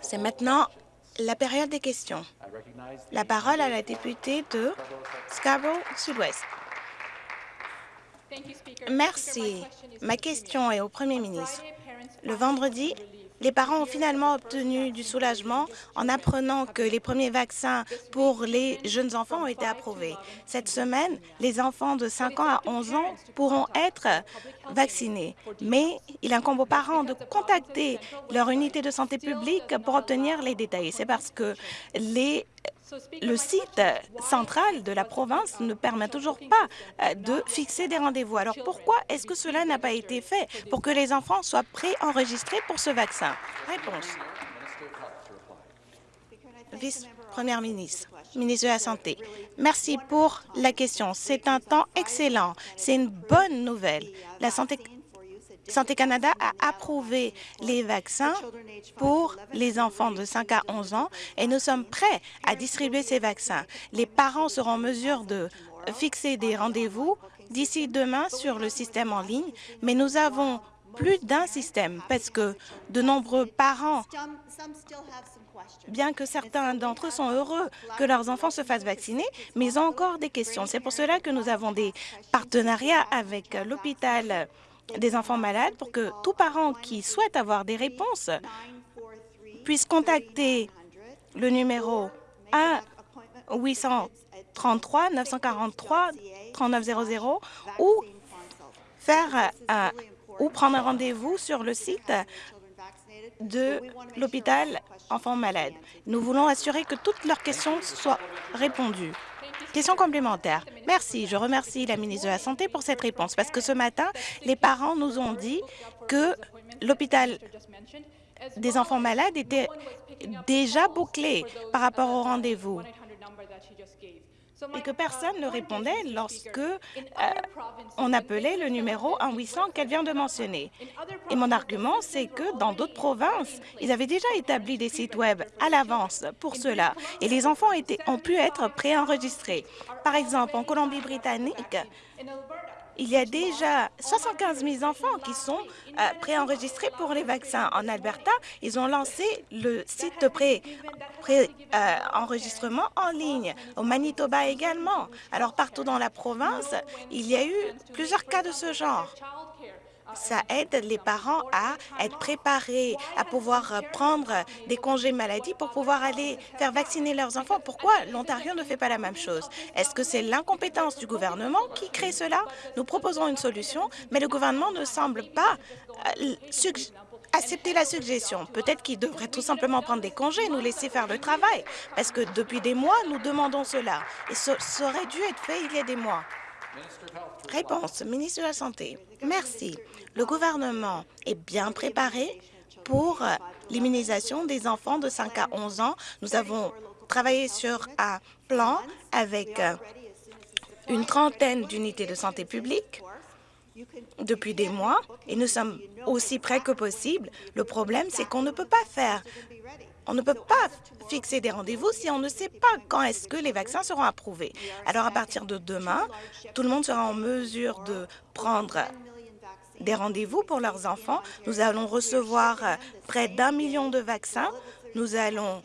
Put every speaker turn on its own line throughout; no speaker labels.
C'est maintenant la période des questions. La parole à la députée de Scarborough Sud-Ouest. Merci. Ma question est au Premier ministre. Le vendredi, les parents ont finalement obtenu du soulagement en apprenant que les premiers vaccins pour les jeunes enfants ont été approuvés. Cette semaine, les enfants de 5 ans à 11 ans pourront être vaccinés, mais il incombe aux parents de contacter leur unité de santé publique pour obtenir les détails. C'est parce que les le site central de la province ne permet toujours pas euh, de fixer des rendez-vous. Alors pourquoi est-ce que cela n'a pas été fait pour que les enfants soient préenregistrés pour ce vaccin? Réponse. Vice-première ministre, ministre de la Santé. Merci pour la question. C'est un temps excellent. C'est une bonne nouvelle. La santé Santé Canada a approuvé les vaccins pour les enfants de 5 à 11 ans et nous sommes prêts à distribuer ces vaccins. Les parents seront en mesure de fixer des rendez-vous d'ici demain sur le système en ligne, mais nous avons plus d'un système parce que de nombreux parents, bien que certains d'entre eux sont heureux que leurs enfants se fassent vacciner, mais ils ont encore des questions. C'est pour cela que nous avons des partenariats avec l'hôpital des enfants malades pour que tout parent qui souhaite avoir des réponses puisse contacter le numéro 1 833 943 3900 ou faire ou prendre un rendez-vous sur le site de l'hôpital enfants malades. Nous voulons assurer que toutes leurs questions soient répondues. Question complémentaire. Merci. Je remercie la ministre de la Santé pour cette réponse parce que ce matin, les parents nous ont dit que l'hôpital des enfants malades était déjà bouclé par rapport au rendez-vous et que personne ne répondait lorsque euh, on appelait le numéro 1-800 qu'elle vient de mentionner. Et mon argument, c'est que dans d'autres provinces, ils avaient déjà établi des sites Web à l'avance pour cela, et les enfants ont pu être préenregistrés. Par exemple, en Colombie-Britannique, il y a déjà 75 000 enfants qui sont euh, préenregistrés pour les vaccins. En Alberta, ils ont lancé le site de pré-enregistrement en ligne. Au Manitoba également. Alors, partout dans la province, il y a eu plusieurs cas de ce genre ça aide les parents à être préparés, à pouvoir prendre des congés maladie pour pouvoir aller faire vacciner leurs enfants. Pourquoi l'Ontario ne fait pas la même chose? Est-ce que c'est l'incompétence du gouvernement qui crée cela? Nous proposons une solution, mais le gouvernement ne semble pas euh, accepter la suggestion. Peut-être qu'il devrait tout simplement prendre des congés et nous laisser faire le travail, parce que depuis des mois, nous demandons cela. Et ça aurait dû être fait il y a des mois. Réponse, ministre de la Santé. Merci. Le gouvernement est bien préparé pour l'immunisation des enfants de 5 à 11 ans. Nous avons travaillé sur un plan avec une trentaine d'unités de santé publique depuis des mois et nous sommes aussi prêts que possible. Le problème, c'est qu'on ne peut pas faire on ne peut pas fixer des rendez-vous si on ne sait pas quand est-ce que les vaccins seront approuvés. Alors, à partir de demain, tout le monde sera en mesure de prendre des rendez-vous pour leurs enfants. Nous allons recevoir près d'un million de vaccins. Nous allons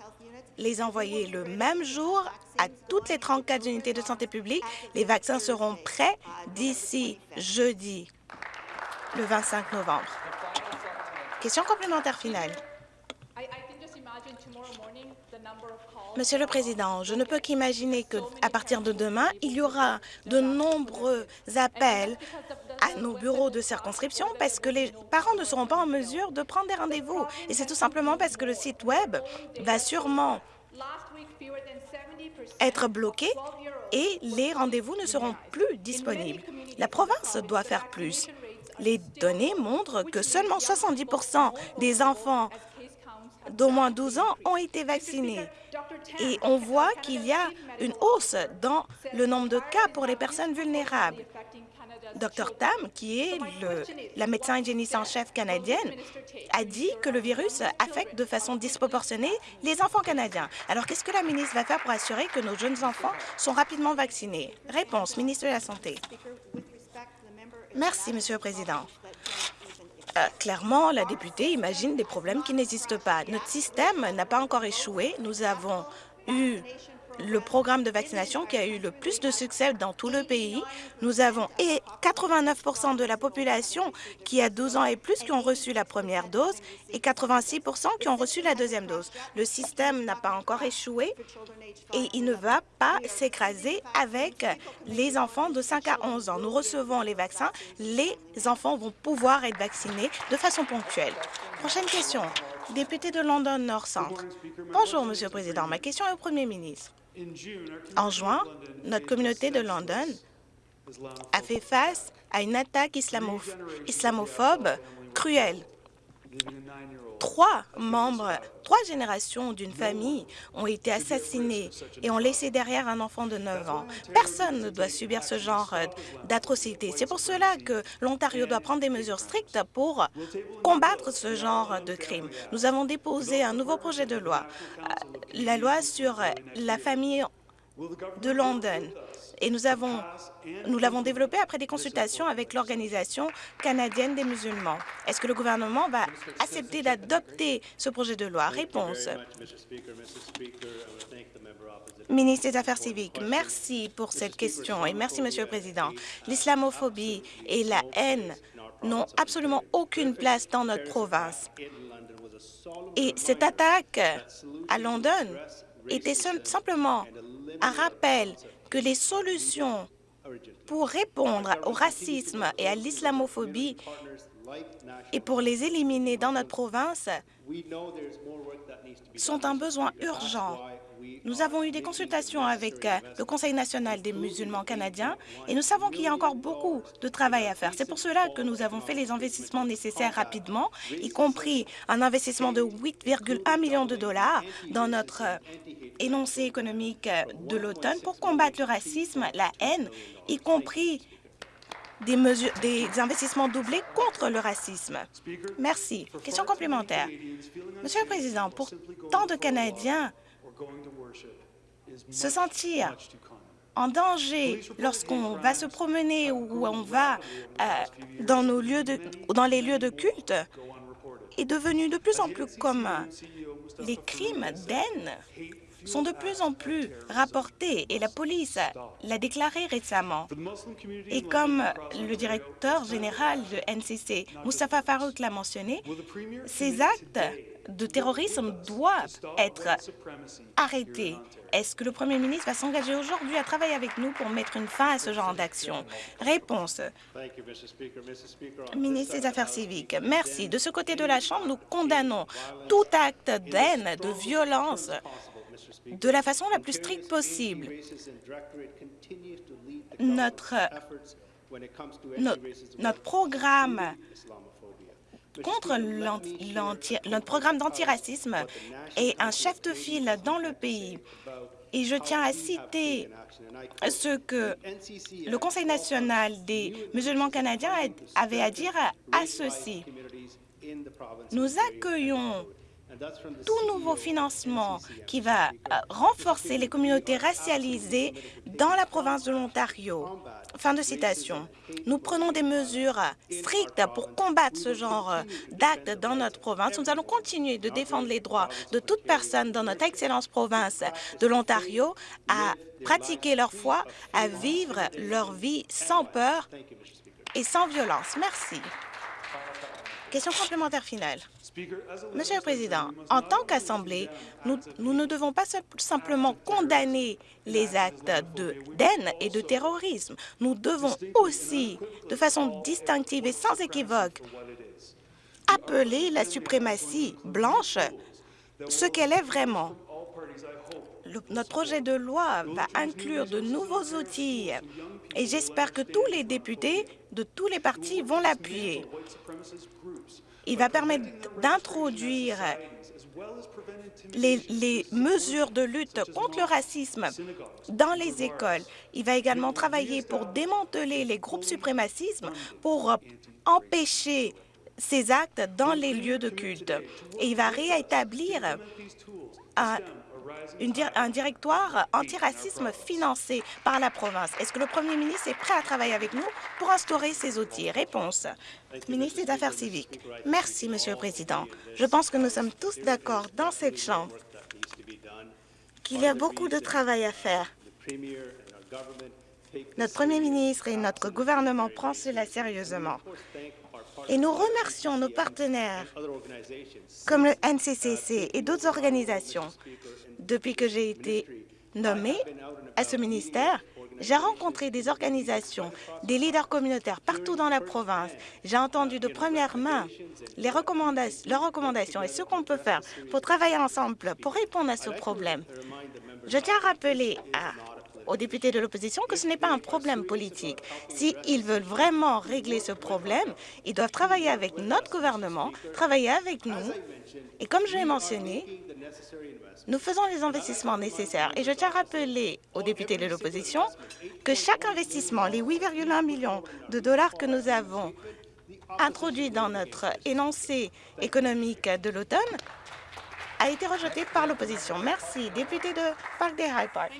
les envoyer le même jour à toutes les 34 unités de santé publique. Les vaccins seront prêts d'ici jeudi, le 25 novembre. Question complémentaire finale. Monsieur le Président, je ne peux qu'imaginer qu'à partir de demain, il y aura de nombreux appels à nos bureaux de circonscription parce que les parents ne seront pas en mesure de prendre des rendez-vous. Et c'est tout simplement parce que le site Web va sûrement être bloqué et les rendez-vous ne seront plus disponibles. La province doit faire plus. Les données montrent que seulement 70% des enfants d'au moins 12 ans ont été vaccinés. Et on voit qu'il y a une hausse dans le nombre de cas pour les personnes vulnérables. Dr Tam, qui est la médecin hygiéniste en chef canadienne, a dit que le virus affecte de façon disproportionnée les enfants canadiens. Alors, qu'est-ce que la ministre va faire pour assurer que nos jeunes enfants sont rapidement vaccinés? Réponse, ministre de la Santé. Merci, Monsieur le Président. Euh, clairement, la députée imagine des problèmes qui n'existent pas. Notre système n'a pas encore échoué. Nous avons eu le programme de vaccination qui a eu le plus de succès dans tout le pays. Nous avons et 89% de la population qui a 12 ans et plus qui ont reçu la première dose et 86% qui ont reçu la deuxième dose. Le système n'a pas encore échoué et il ne va pas s'écraser avec les enfants de 5 à 11 ans. Nous recevons les vaccins. Les enfants vont pouvoir être vaccinés de façon ponctuelle. Prochaine question. Député de London Nord Centre. Bonjour, Monsieur le Président. Ma question est au Premier ministre. En juin, notre communauté de London a fait face à une attaque islamophobe cruelle. Trois membres, trois générations d'une famille ont été assassinés et ont laissé derrière un enfant de 9 ans. Personne ne doit subir ce genre d'atrocité. C'est pour cela que l'Ontario doit prendre des mesures strictes pour combattre ce genre de crime. Nous avons déposé un nouveau projet de loi, euh, la loi sur la famille de London et nous avons nous l'avons développé après des consultations avec l'Organisation canadienne des musulmans. Est-ce que le gouvernement va accepter d'adopter ce projet de loi? Réponse. Ministre des Affaires civiques, merci pour cette question et merci, Monsieur le Président. L'islamophobie et la haine n'ont absolument aucune place dans notre province. Et cette attaque à London était simplement un rappel que les solutions pour répondre au racisme et à l'islamophobie et pour les éliminer dans notre province sont un besoin urgent. Nous avons eu des consultations avec euh, le Conseil national des musulmans canadiens et nous savons qu'il y a encore beaucoup de travail à faire. C'est pour cela que nous avons fait les investissements nécessaires rapidement, y compris un investissement de 8,1 millions de dollars dans notre euh, énoncé économique euh, de l'automne pour combattre le racisme, la haine, y compris des, investissements doublés contre le racisme. Merci. Question complémentaire. Monsieur le Président, pour tant de Canadiens, se sentir en danger lorsqu'on va se promener ou on va euh, dans, nos lieux de, dans les lieux de culte est devenu de plus en plus commun. Les crimes d'haine sont de plus en plus rapportés et la police l'a déclaré récemment. Et comme le directeur général de NCC, Mustafa Farouk, l'a mentionné, ces actes de terrorisme doivent être arrêtés. Est-ce que le premier ministre va s'engager aujourd'hui à travailler avec nous pour mettre une fin à ce genre d'action? Réponse. Ministre des Affaires civiques, merci. De ce côté de la Chambre, nous condamnons tout acte d'haine, de violence, de la façon la plus stricte possible. Notre, notre, programme contre notre programme d'antiracisme est un chef de file dans le pays. Et je tiens à citer ce que le Conseil national des musulmans canadiens avait à dire à ceci. Nous accueillons tout nouveau financement qui va euh, renforcer les communautés racialisées dans la province de l'Ontario. Fin de citation. Nous prenons des mesures strictes pour combattre ce genre d'actes dans notre province. Nous allons continuer de défendre les droits de toute personne dans notre excellente province de l'Ontario à pratiquer leur foi, à vivre leur vie sans peur et sans violence. Merci. Question complémentaire finale. Monsieur le Président, en tant qu'Assemblée, nous, ne devons pas simplement condamner les actes de haine et de terrorisme. Nous devons aussi, de façon distinctive et sans équivoque, appeler la suprématie blanche ce qu'elle est vraiment. Notre projet de loi va inclure de nouveaux outils et j'espère que tous les députés de tous les partis vont l'appuyer. Il va permettre d'introduire les, mesures de lutte contre le racisme dans les écoles. Il va également travailler pour démanteler les groupes suprémacismes pour empêcher ces actes dans les lieux de culte. Et il va rétablir un directoire antiracisme financé par la province. Est-ce que le premier ministre est prêt à travailler avec nous pour instaurer ces outils? Réponse. Ministre des Affaires civiques. Merci, Monsieur le Président. Je pense que nous sommes tous d'accord dans cette Chambre qu'il y a beaucoup de travail à faire. Notre Premier ministre et notre gouvernement prennent cela sérieusement. Et nous remercions nos partenaires comme le NCCC et d'autres organisations. Depuis que j'ai été nommée à ce ministère, j'ai rencontré des organisations, des leaders communautaires partout dans la province. J'ai entendu de première main leurs recommandations et ce qu'on peut faire pour travailler ensemble pour répondre à ce problème. Je tiens à rappeler à aux députés de l'opposition que ce n'est pas un problème politique. S'ils veulent vraiment régler ce problème, ils doivent travailler avec notre gouvernement, travailler avec nous. Et comme je l'ai mentionné, nous faisons les investissements nécessaires. Et je tiens à rappeler aux députés de l'opposition que chaque investissement, les 8,1 millions de dollars que nous avons introduits dans notre énoncé économique de l'automne, a été rejeté par l'opposition. Merci. Député de Park des High Park.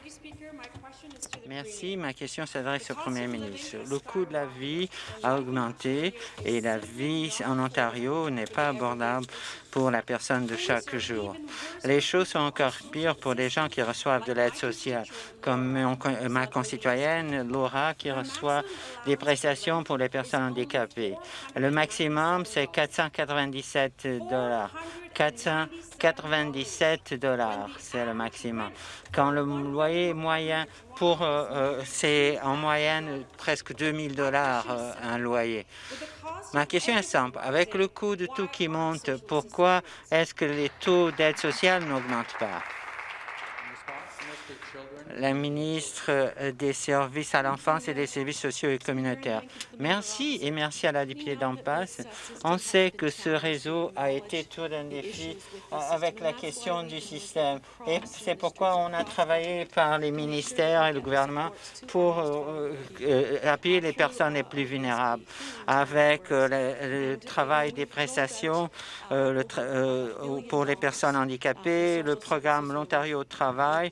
Merci. Ma question s'adresse au Premier ministre. Le coût de la vie a augmenté et la vie en Ontario n'est pas abordable pour la personne de chaque jour. Les choses sont encore pires pour les gens qui reçoivent de l'aide sociale, comme ma concitoyenne Laura qui reçoit des prestations pour les personnes handicapées. Le maximum, c'est 497 dollars. 497 dollars, c'est le maximum. Quand le loyer moyen pour euh, euh, c'est en moyenne presque 2000 dollars euh, un loyer. Ma question est simple. Avec le coût de tout qui monte, pourquoi est-ce que les taux d'aide sociale n'augmentent pas? La ministre des Services à l'enfance et des services sociaux et communautaires. Merci et merci à la députée d'en. On sait que ce réseau a été tout un défi avec la question du système et c'est pourquoi on a travaillé par les ministères et le gouvernement pour euh, euh, appuyer les personnes les plus vulnérables avec euh, le, travail des prestations pour les personnes handicapées, le programme L'Ontario au travail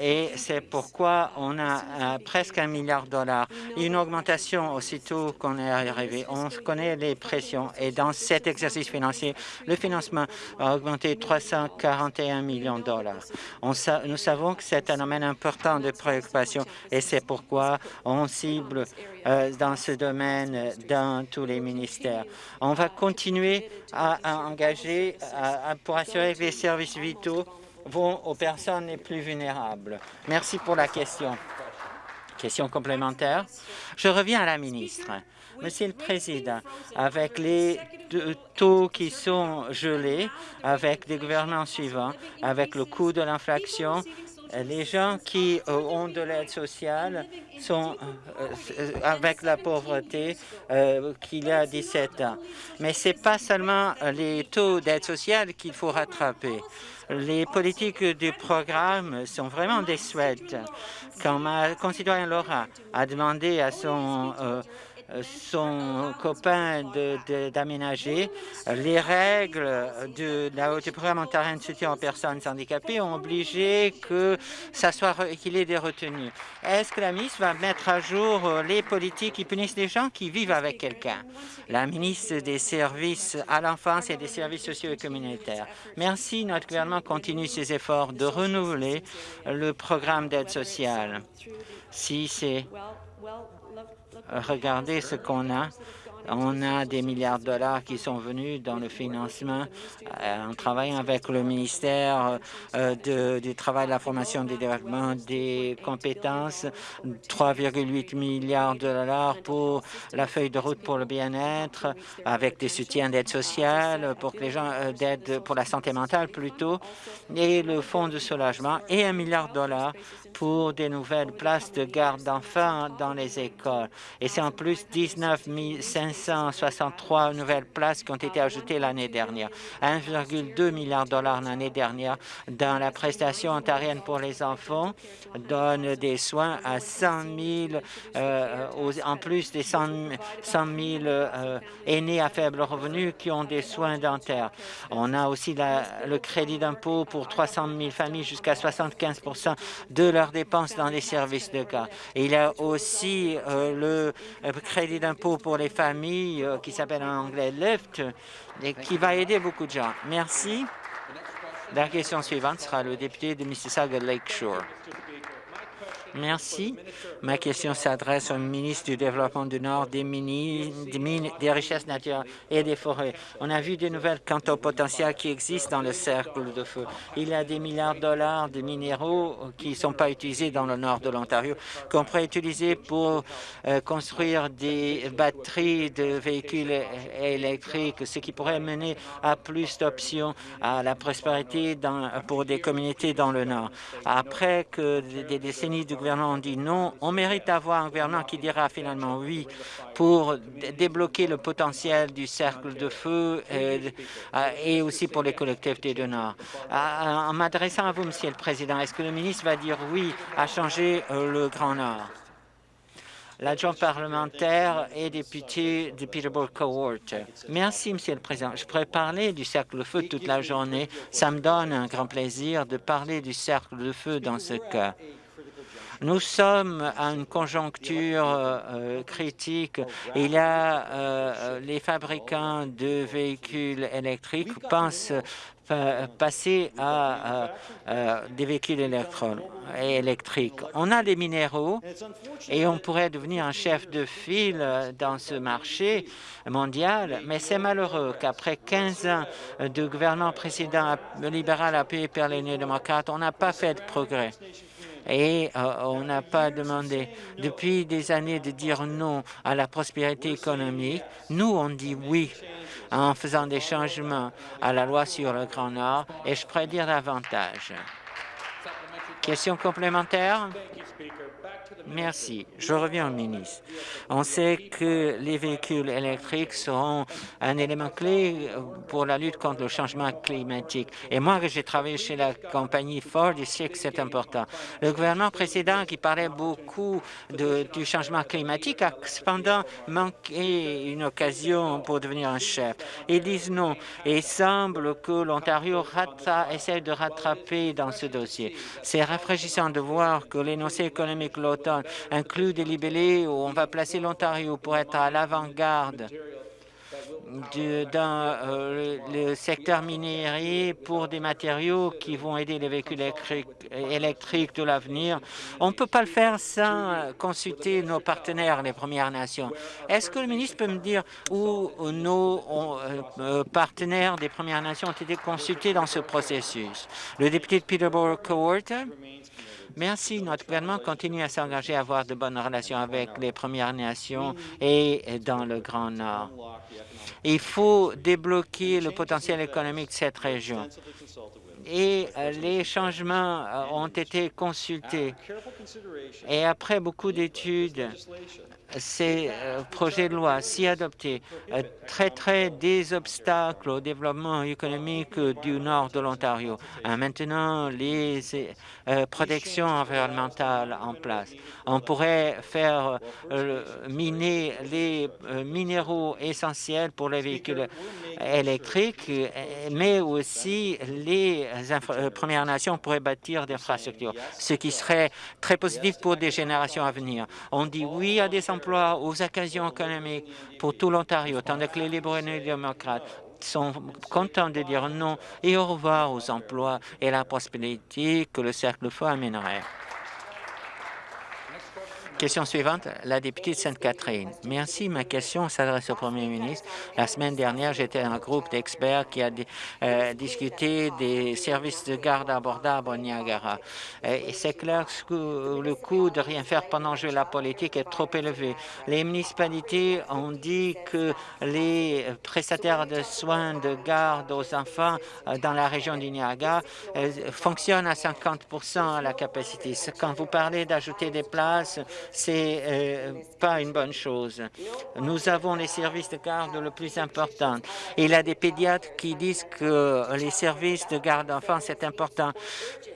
et c'est pourquoi on a euh, presque un milliard de dollars. Une augmentation aussitôt qu'on est arrivé. On connaît les pressions et dans cet exercice financier, le financement a augmenté 341 millions de dollars. nous savons que c'est un domaine important de préoccupation et c'est pourquoi on cible euh, dans ce domaine dans tous les ministères. On va continuer à, engager pour assurer que les services vitaux vont aux personnes les plus vulnérables. Merci pour la question. Question complémentaire. Je reviens à la ministre. Monsieur le Président, avec les taux qui sont gelés, avec des gouvernements suivants, avec le coût de l'inflation, les gens qui euh, ont de l'aide sociale sont euh, euh, avec la pauvreté qu'il y a 17 ans. Mais ce n'est pas seulement les taux d'aide sociale qu'il faut rattraper. Les politiques du programme sont vraiment déçuantes. Quand ma concitoyenne Laura a demandé à son son copain d'aménager. Les règles de la programme ontarien de soutien aux personnes handicapées ont obligé que ça soit qu'il ait des retenues. Est-ce que la ministre va mettre à jour les politiques qui punissent les gens qui vivent avec quelqu'un? La ministre des Services à l'enfance et des services sociaux et communautaires. Merci. Notre gouvernement continue ses efforts de renouveler le programme d'aide sociale. Si c'est regardez ce qu'on a. On a des milliards de dollars qui sont venus dans le financement. Euh, en travaillant avec le ministère euh, du Travail, de la formation, des développements, des compétences, 3,8 milliards de dollars pour la feuille de route pour le bien-être, avec des soutiens d'aide sociale pour que les gens euh, d'aide pour la santé mentale plutôt, et le fonds de soulagement et un milliard de dollars pour des nouvelles places de garde d'enfants dans les écoles. Et c'est en plus 19 500 563 nouvelles places qui ont été ajoutées l'année dernière. 1,2 milliard de dollars l'année dernière dans la prestation ontarienne pour les enfants donne des soins à 100 000, euh, en plus des 100, 000 euh, aînés à faible revenu qui ont des soins dentaires. On a aussi le crédit d'impôt pour 300 000 familles jusqu'à 75% de leurs dépenses dans les services de garde. Il y a aussi euh, le crédit d'impôt pour les familles qui s'appelle en anglais LIFT et qui va aider beaucoup de gens. Merci. La question suivante sera le député de Mississauga Lakeshore. Merci. Ma question s'adresse au ministre du Développement du Nord, des, des, richesses naturelles et des forêts. On a vu des nouvelles quant au potentiel qui existe dans le cercle de feu. Il y a des milliards de dollars de minéraux qui ne sont pas utilisés dans le nord de l'Ontario, qu'on pourrait utiliser pour euh, construire des batteries de véhicules électriques, ce qui pourrait mener à plus d'options à la prospérité pour des communautés dans le nord. Après que des décennies de gouvernement dit non, on mérite d'avoir un gouvernement qui dira finalement oui pour débloquer le potentiel du cercle de feu et, et aussi pour les collectivités du Nord. En m'adressant à vous, Monsieur le Président, est-ce que le ministre va dire oui à changer euh, le Grand Nord? l'adjoint parlementaire et député de Peterborough Cohort. Merci, Monsieur le Président. Je pourrais parler du cercle de feu toute la journée. Ça me donne un grand plaisir de parler du cercle de feu dans ce cas. Nous sommes à une conjoncture euh, critique. Il y a euh, les fabricants de véhicules électriques pensent euh, passer à, des véhicules électriques. On a des minéraux et on pourrait devenir un chef de file dans ce marché mondial, mais c'est malheureux qu'après 15 ans de gouvernement précédent libéral appuyé par les néo-démocrates, on n'a pas fait de progrès et euh, on n'a pas demandé depuis des années de dire non à la prospérité économique. Nous, on dit oui en faisant des changements à la loi sur le Grand Nord et je pourrais dire davantage. Question complémentaire? Merci. Je reviens au ministre. On sait que les véhicules électriques seront un élément clé pour la lutte contre le changement climatique. Et moi, j'ai travaillé chez la compagnie Ford, je sais que c'est important. Le gouvernement précédent, qui parlait beaucoup du changement climatique, a cependant manqué une occasion pour devenir un chef. Ils disent non. Et il semble que l'Ontario essaie de rattraper dans ce dossier. C'est rafraîchissant de voir que l'énoncé économique de l'automne inclut des libellés où on va placer l'Ontario pour être à l'avant-garde dans euh, le secteur minier pour des matériaux qui vont aider les véhicules électriques de l'avenir. On ne peut pas le faire sans consulter nos partenaires, les Premières Nations. Est-ce que le ministre peut me dire où nos euh, euh, partenaires des Premières Nations ont été consultés dans ce processus? Le député de Peterborough Court Merci. Notre gouvernement continue à s'engager à avoir de bonnes relations avec les Premières Nations et dans le Grand Nord. Il faut débloquer le potentiel économique de cette région et euh, les changements euh, ont été consultés. Et après beaucoup d'études, ces euh, projets de loi, si adoptés, euh, traiteraient des obstacles au développement économique du nord de l'Ontario. Euh, maintenant, les protections environnementales en place. On pourrait faire miner les minéraux essentiels pour les véhicules électriques, mais aussi les Premières Nations pourraient bâtir des infrastructures, ce qui serait très positif pour des générations à venir. On dit oui à des aux occasions économiques pour tout l'Ontario, tandis que les libéraux et les démocrates sont contents de dire non et au revoir aux emplois et la prospérité que le cercle feu amènerait. Question suivante, la députée de Sainte-Catherine. Merci. Ma question s'adresse au premier ministre. La semaine dernière, j'étais un groupe d'experts qui a euh, discuté des services de garde abordables au Niagara. Et c'est clair que le coût de rien faire pendant jouer la politique est trop élevé. Les municipalités ont dit que les prestataires de soins de garde aux enfants euh, dans la région du Niagara euh, fonctionnent à 50 à la capacité. Quand vous parlez d'ajouter des places, c'est euh, pas une bonne chose. Nous avons les services de garde le plus important. Il y a des pédiatres qui disent que les services de garde d'enfants, c'est important.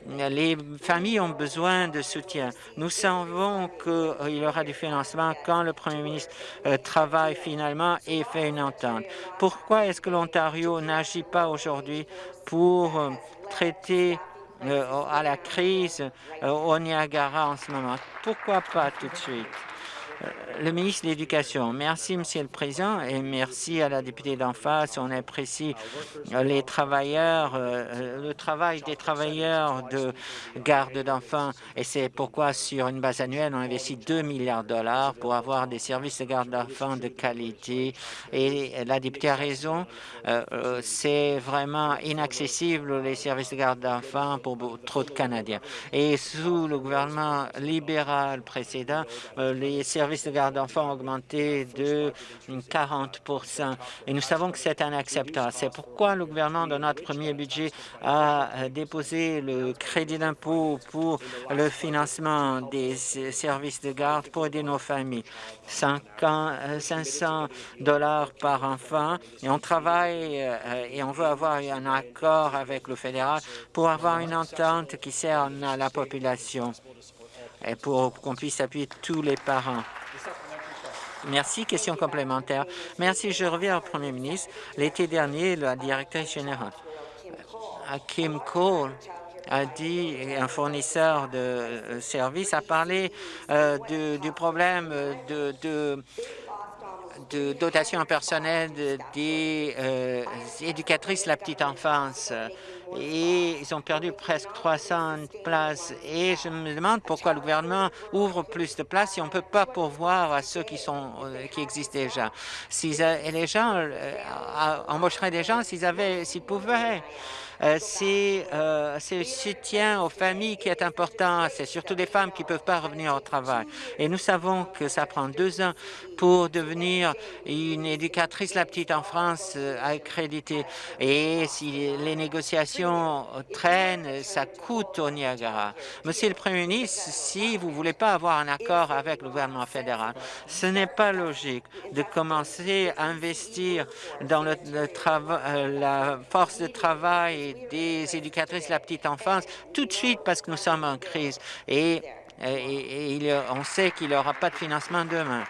Les familles ont besoin de soutien. Nous savons qu'il y aura du financement quand le Premier ministre euh, travaille finalement et fait une entente. Pourquoi est-ce que l'Ontario n'agit pas aujourd'hui pour euh, traiter à la crise au Niagara en ce moment? Pourquoi pas tout de suite? Le ministre de l'Éducation. Merci, Monsieur le Président, et merci à la députée d'en face. On apprécie les travailleurs, euh, le travail des travailleurs de garde d'enfants, et c'est pourquoi, sur une base annuelle, on investit 2 milliards de dollars pour avoir des services de garde d'enfants de qualité. Et la députée a raison, euh, euh, c'est vraiment inaccessible, les services de garde d'enfants, pour trop de Canadiens. Et sous le gouvernement libéral précédent, les services de garde d'enfants ont augmenté de 40 et nous savons que c'est inacceptable. C'est pourquoi le gouvernement, dans notre premier budget, a déposé le crédit d'impôt pour le financement des services de garde pour aider nos familles. 500 dollars par enfant et on travaille euh, et on veut avoir un accord avec le fédéral pour avoir une entente qui sert à la population et pour qu'on puisse appuyer tous les parents. Merci. Question complémentaire. Merci. Je reviens au Premier ministre. L'été dernier, la directrice générale, Kim Cole, a dit, un fournisseur de euh, services a parlé euh, du problème de, dotation personnelle des euh, éducatrices de la petite enfance et ils ont perdu presque 300 places. Et je me demande pourquoi le gouvernement ouvre plus de places si on ne peut pas pourvoir à ceux qui, sont, euh, qui existent déjà. Si les gens euh, embaucheraient des gens s'ils avaient, s'ils pouvaient. Euh, euh, c'est le soutien aux familles qui est important. C'est surtout des femmes qui ne peuvent pas revenir au travail. Et nous savons que ça prend deux ans pour devenir une éducatrice la petite en France euh, accréditée. Et si les négociations traînent, ça coûte au Niagara. Monsieur le Premier ministre, si vous ne voulez pas avoir un accord avec le gouvernement fédéral, ce n'est pas logique de commencer à investir dans le, la force de travail des éducatrices de la petite enfance tout de suite parce que nous sommes en crise et, on sait qu'il n'y aura pas de financement demain.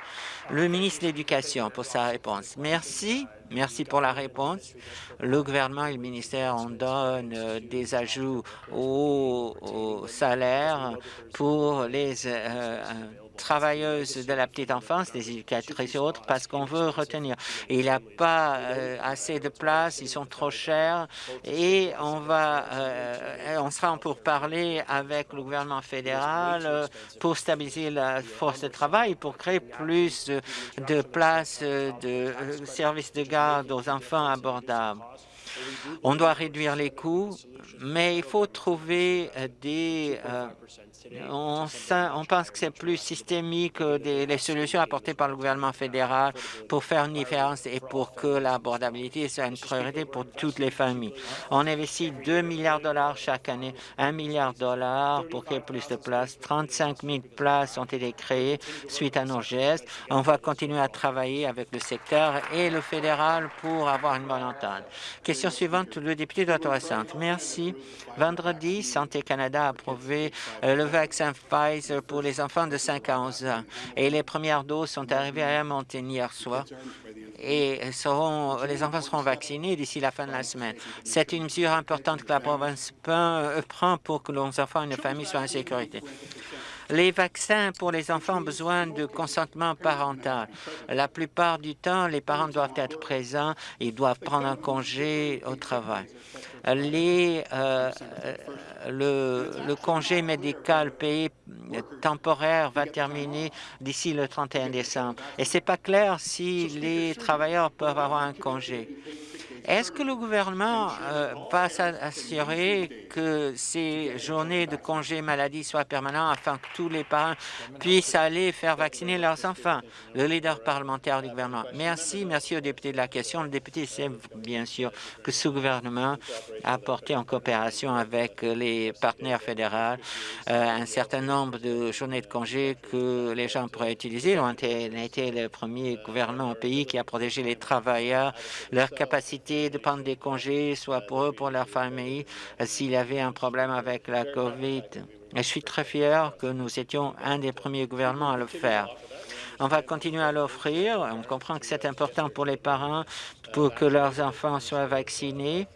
Le ministre de l'Éducation pour sa réponse. Merci. Merci pour la réponse. Le gouvernement et le ministère on donne euh, des ajouts au, salaire pour les euh, travailleuses de la petite enfance, des éducatrices et autres, parce qu'on veut retenir. il n'y a pas euh, assez de place, ils sont trop chers et on va, euh, on sera pour parler avec le gouvernement fédéral euh, pour stabiliser la force de travail, pour créer plus de places de services de garde aux enfants abordables. On doit réduire les coûts, mais il faut trouver des on, pense que c'est plus systémique que les solutions apportées par le gouvernement fédéral pour faire une différence et pour que l'abordabilité soit une priorité pour toutes les familles. On investit 2 milliards de dollars chaque année, 1 milliard de dollars pour créer plus de places. 35 000 places ont été créées suite à nos gestes. On va continuer à travailler avec le secteur et le fédéral pour avoir une bonne entente. Question suivante, le député d'Ottawa Centre. Merci. Vendredi, Santé Canada a approuvé euh, le vaccin Pfizer pour les enfants de 5 à 11 ans. Et les premières doses sont arrivées à Edmonton hier soir et seront, les enfants seront vaccinés d'ici la fin de la semaine. C'est une mesure importante que la province euh, prend pour que nos enfants et nos familles soient en sécurité. Les vaccins pour les enfants ont besoin de consentement parental. La plupart du temps, les parents doivent être présents, ils doivent prendre un congé au travail. Euh, le, le, congé médical payé temporaire va terminer d'ici le 31 décembre. Et c'est pas clair si les travailleurs peuvent avoir un congé. Est-ce que le gouvernement euh, va s'assurer que ces journées de congé maladie soient permanentes afin que tous les parents puissent aller faire vacciner leurs enfants? Le leader parlementaire du gouvernement. Merci, merci au député de la question. Le député sait bien sûr que ce gouvernement a apporté en coopération avec les partenaires fédéraux euh, un certain nombre de journées de congé que les gens pourraient utiliser. On a été le premier gouvernement au pays qui a protégé les travailleurs, leur capacité de prendre des congés, soit pour eux, pour leur famille, euh, s'il avait un problème avec la COVID. Je suis très fier que nous étions un des premiers gouvernements à le faire. On va continuer à l'offrir. On comprend que c'est important pour les parents pour que leurs enfants soient vaccinés.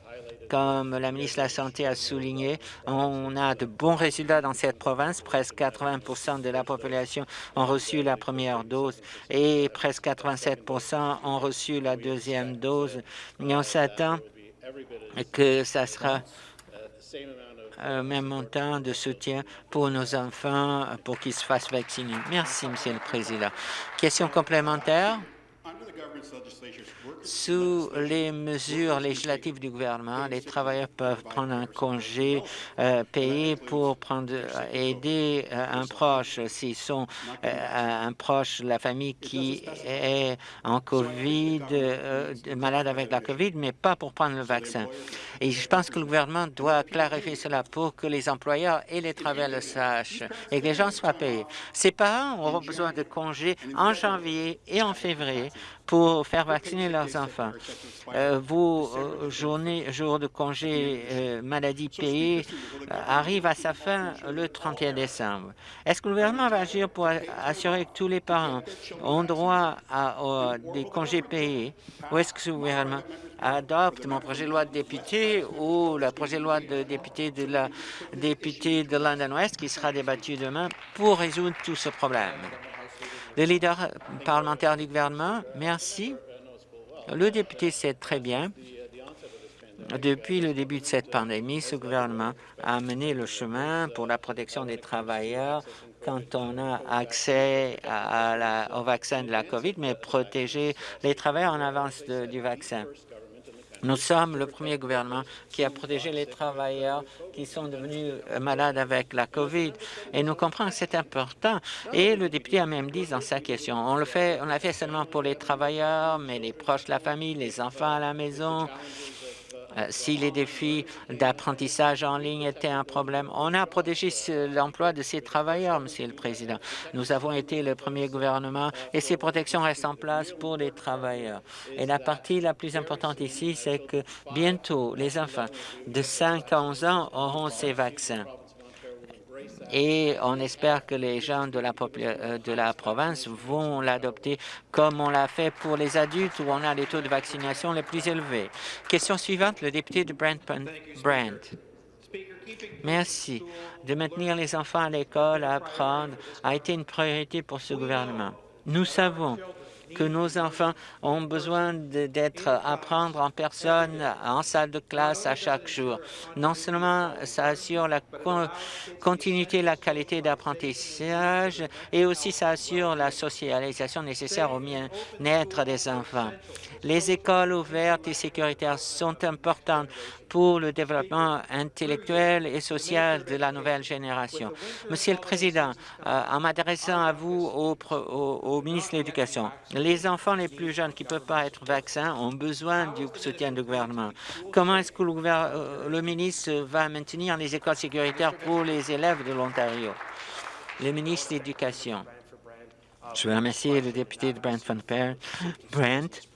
Comme la ministre de la Santé a souligné, on a de bons résultats dans cette province. Presque 80% de la population ont reçu la première dose et presque 87% ont reçu la deuxième dose. Et on s'attend que ça sera le même montant de soutien pour nos enfants pour qu'ils se fassent vacciner. Merci, Monsieur le Président. Question complémentaire? Sous les mesures législatives du gouvernement, les travailleurs peuvent prendre un congé euh, payé pour euh, aider euh, un proche s'ils sont un proche de la famille qui est en COVID, malade avec la COVID, mais pas pour prendre le vaccin. Et je pense que le gouvernement doit clarifier cela pour que les employeurs et les travailleurs le sachent et que les gens soient payés. Ces parents auront besoin de congés en janvier et en février pour faire vacciner leurs enfants. Euh, vos euh, journées, jours de congé maladie payés arrivent à sa fin le 31 décembre. Est-ce que le gouvernement va agir pour assurer que tous les parents ont droit à, des congés payés? Ou est-ce que le gouvernement adopte mon projet de loi de député ou le projet de loi de député de la députée de London West qui sera débattu demain pour résoudre tout ce problème? Le leader parlementaire du gouvernement, merci. Le député sait très bien, depuis le début de cette pandémie, ce gouvernement a mené le chemin pour la protection des travailleurs quand on a accès au vaccin de la COVID, mais protéger les travailleurs en avance du vaccin. Nous sommes le premier gouvernement qui a protégé les travailleurs qui sont devenus euh, malades avec la COVID. Et nous comprenons que c'est important. Et le député a même dit dans sa question, on le fait, on l'a fait seulement pour les travailleurs, mais les proches de la famille, les enfants à la maison, si les défis d'apprentissage en ligne étaient un problème. On a protégé l'emploi de ces travailleurs, Monsieur le Président. Nous avons été le premier gouvernement et ces protections restent en place pour les travailleurs. Et la partie la plus importante ici, c'est que bientôt, les enfants de 5 à 11 ans auront ces vaccins et on espère que les gens de la, euh, de la province vont l'adopter comme on l'a fait pour les adultes où on a les taux de vaccination les plus élevés. Question suivante, le député de Brent. Brent. Merci. De maintenir les enfants à l'école, à apprendre, a été une priorité pour ce gouvernement. Nous savons que nos enfants ont besoin d'être apprendre en personne, en salle de classe à chaque jour. Non seulement ça assure la continuité, la qualité d'apprentissage, et aussi ça assure la socialisation nécessaire au bien-être des enfants. Les écoles ouvertes et sécuritaires sont importantes pour le développement intellectuel et social de la nouvelle génération. Monsieur le Président, euh, en m'adressant à vous, au, au, ministre de l'Éducation, les enfants les plus jeunes qui ne peuvent pas être vaccinés ont besoin du soutien du gouvernement. Comment est-ce que le, euh, le ministre va maintenir les écoles sécuritaires pour les élèves de l'Ontario? Le ministre de l'Éducation. Je veux remercier le député de Brent Van Brent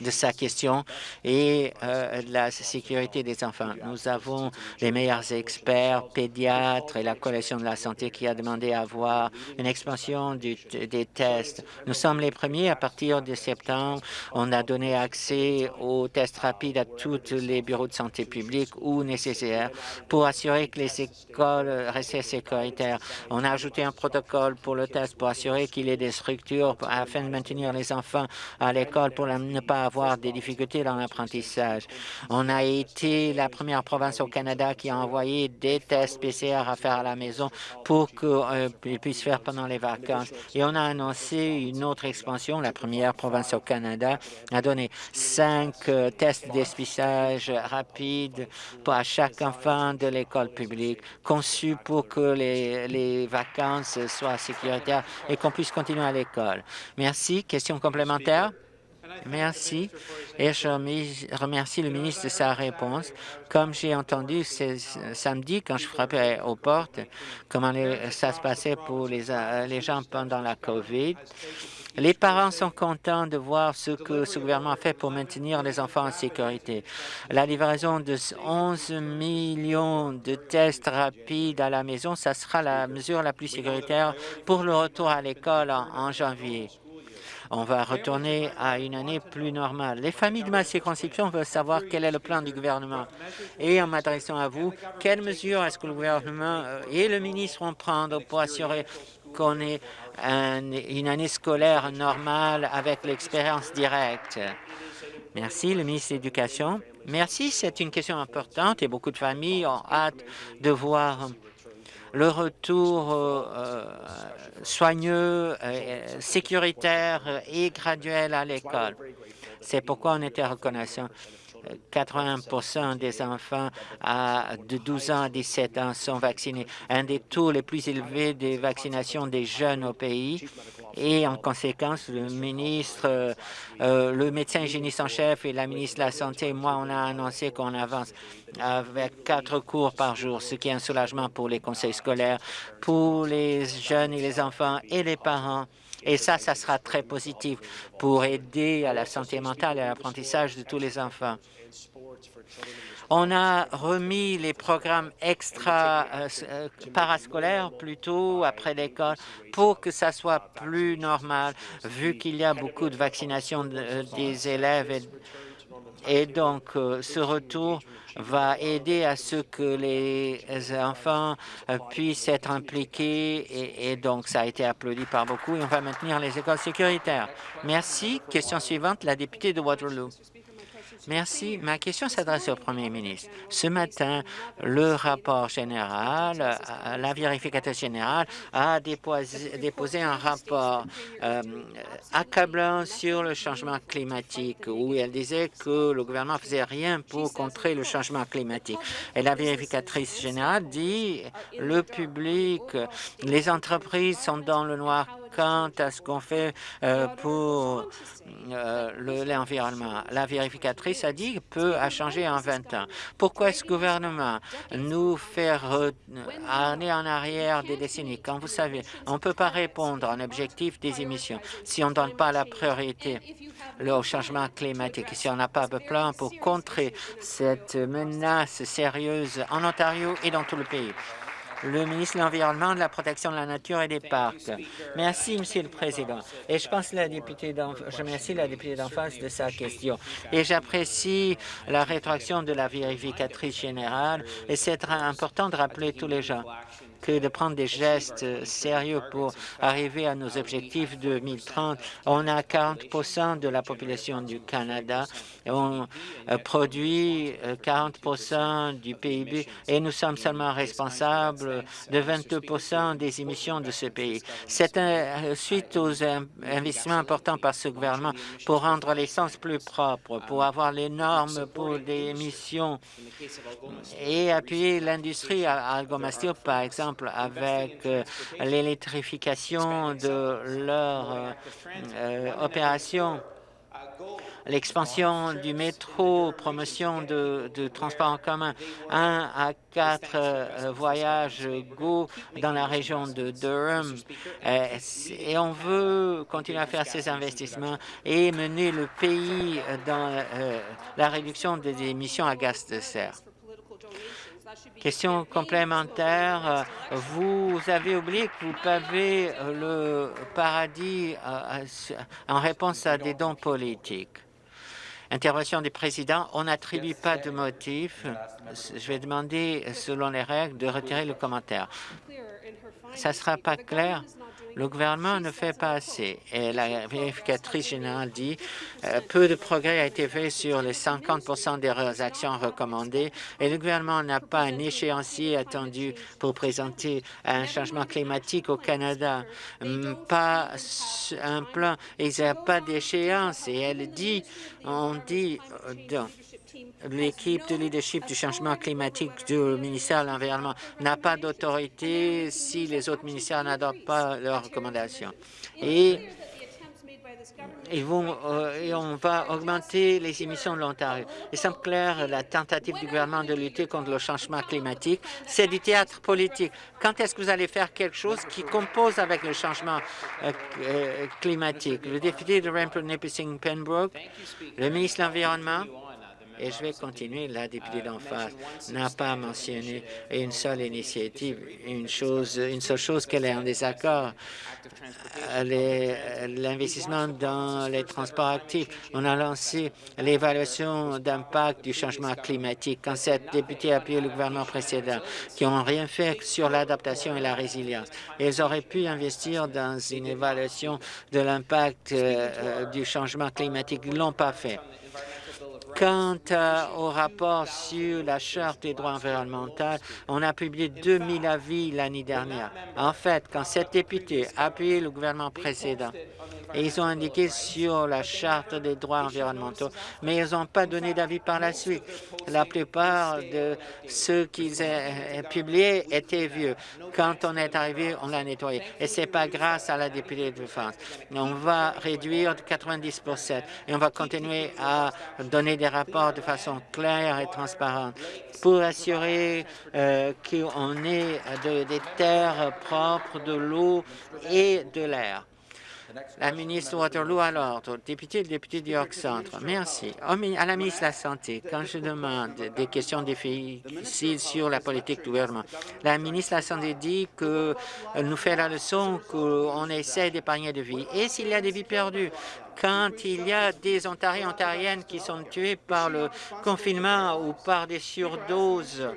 de sa question et euh, la sécurité des enfants. Nous avons les meilleurs experts, pédiatres et la Coalition de la santé qui a demandé à avoir une expansion des tests. Nous sommes les premiers à partir de septembre. On a donné accès aux tests rapides à tous les bureaux de santé publique ou nécessaires pour assurer que les écoles restaient sécuritaires. On a ajouté un protocole pour le test pour assurer qu'il y ait des structures afin de maintenir les enfants à l'école pour ne pas avoir des difficultés dans l'apprentissage. On a été la première province au Canada qui a envoyé des tests PCR à faire à la maison pour qu'ils euh, puissent faire pendant les vacances. Et on a annoncé une autre expansion. La première province au Canada a donné cinq euh, tests d'espissage rapides à chaque enfant de l'école publique, conçus pour que les, les vacances soient sécuritaires et qu'on puisse continuer à l'école. Merci. Question complémentaire? Merci et je remercie le ministre de sa réponse. Comme j'ai entendu samedi quand je frappais aux portes, comment ça se passait pour les, les gens pendant la COVID, les parents sont contents de voir ce que ce gouvernement fait pour maintenir les enfants en sécurité. La livraison de 11 millions de tests rapides à la maison, ça sera la mesure la plus sécuritaire pour le retour à l'école en janvier. On va retourner à une année plus normale. Les familles de ma circonscription veulent savoir quel est le plan du gouvernement. Et en m'adressant à vous, quelles mesures est-ce que le gouvernement euh, et le ministre vont prendre pour assurer qu'on ait une année scolaire normale avec l'expérience directe? Merci, le ministre de l'Éducation. Merci, c'est une question importante et beaucoup de familles ont hâte de voir le retour euh, euh, soigneux, sécuritaire et graduel à l'école. C'est pourquoi on était reconnaissant 80% des enfants de 12 ans à 17 ans sont vaccinés, un des taux les plus élevés de vaccination des jeunes au pays. Et en conséquence, le ministre, euh, le médecin hygiéniste en chef et la ministre de la Santé, moi, on a annoncé qu'on avance avec quatre cours par jour, ce qui est un soulagement pour les conseils scolaires, pour les jeunes et les enfants et les parents. Et ça, ça sera très positif pour aider à la santé mentale et à l'apprentissage de tous les enfants. On a remis les programmes extra euh, euh, parascolaires plutôt après l'école pour que ça soit plus normal, vu qu'il y a beaucoup de vaccination euh, des élèves. Et, donc, ce retour va aider à ce que les enfants puissent être impliqués et, donc ça a été applaudi par beaucoup et on va maintenir les écoles sécuritaires. Merci. Question suivante, la députée de Waterloo. Merci. Ma question s'adresse au Premier ministre. Ce matin, le rapport général, euh, la vérificatrice générale a déposé, un rapport euh, accablant sur le changement climatique où elle disait que le gouvernement ne faisait rien pour contrer le changement climatique. Et la vérificatrice générale dit le public, les entreprises sont dans le noir quant à ce qu'on fait euh, pour euh, l'environnement. La vérificatrice a dit peu a changé en 20 ans. Pourquoi le gouvernement nous fait aller en arrière des décennies? Quand vous savez, on ne peut pas répondre à un objectif des émissions si on ne donne pas la priorité au changement climatique, si on n'a pas de plan pour contrer cette menace sérieuse en Ontario et dans tout le pays le ministre de l'Environnement, de la Protection de la Nature et des Parcs. Merci, Monsieur le Président. Et je pense la députée je remercie la députée d'en face de sa question. Et j'apprécie la rétroaction de la vérificatrice générale. Et c'est important de rappeler tous les gens que de prendre des gestes sérieux pour arriver à nos objectifs de 2030. On a 40% de la population du Canada, on euh, produit 40% euh, du PIB et nous sommes seulement responsables de 22% des émissions de ce pays. C'est euh, suite aux investissements importants par ce gouvernement pour rendre l'essence plus propre, pour avoir les normes pour des émissions et appuyer l'industrie à Algomastir, par exemple, avec euh, l'électrification de leur euh, euh, opération l'expansion du métro, promotion de, de transport en commun, un à quatre voyages Go dans la région de Durham. et on veut continuer à faire ces investissements et mener le pays dans la réduction des émissions à gaz de serre. Question complémentaire. Vous avez oublié que vous pavez le paradis euh, en réponse à des dons politiques. Intervention du président. On n'attribue pas de motif. Je vais demander, selon les règles, de retirer le commentaire. Ça ne sera pas clair. Le gouvernement ne fait pas assez. Et la vérificatrice générale dit euh, peu de progrès a été fait sur les 50% des actions recommandées et le gouvernement n'a pas un échéancier attendu pour présenter un changement climatique au Canada. Pas un plan, il n'y a pas d'échéance. Et elle dit, on dit euh, l'équipe de leadership du changement climatique du ministère de l'Environnement n'a pas d'autorité si les autres ministères n'adoptent pas leurs recommandations. Euh, et on va augmenter les émissions de l'Ontario. Il semble clair, la tentative du gouvernement de lutter contre le changement climatique, c'est du théâtre politique. Quand est-ce que vous allez faire quelque chose qui compose avec le changement euh, euh, climatique? Le député de Rampur Nipissing Pembroke, le ministre de l'Environnement, et je vais continuer. La députée d'en face n'a pas mentionné une seule initiative, une chose, une seule chose qu'elle est en désaccord. L'investissement dans les transports actifs. On a lancé l'évaluation d'impact du changement climatique. Quand cette députée a appuyé le gouvernement précédent, qui n'ont rien fait sur l'adaptation et la résilience, ils auraient pu investir dans une évaluation de l'impact euh, euh, du changement climatique. Ils ne l'ont pas fait. Quant au rapport sur la Charte des droits environnementaux, on a publié 2000 avis l'année dernière. En fait, quand cette députée a appuyé le gouvernement précédent, ils ont indiqué sur la Charte des droits environnementaux, mais ils n'ont pas donné d'avis par la suite. La plupart de ceux qu'ils ont publiés étaient vieux. Quand on est arrivé, on l'a nettoyé. Et ce n'est pas grâce à la députée de France. On va réduire de 90 et on va continuer à donner des rapports de façon claire et transparente pour assurer euh, qu'on ait des terres propres, de l'eau et de l'air. La ministre Waterloo à l'ordre. Député, le député du York Centre. Merci. À la ministre de la Santé, quand je demande des questions difficiles sur la politique du gouvernement, la ministre de la Santé dit qu'elle nous fait la leçon qu'on essaie d'épargner des vies. Et s'il y a des vies perdues, quand il y a des Ontariens Ontariennes qui sont tués par le confinement ou par des surdoses,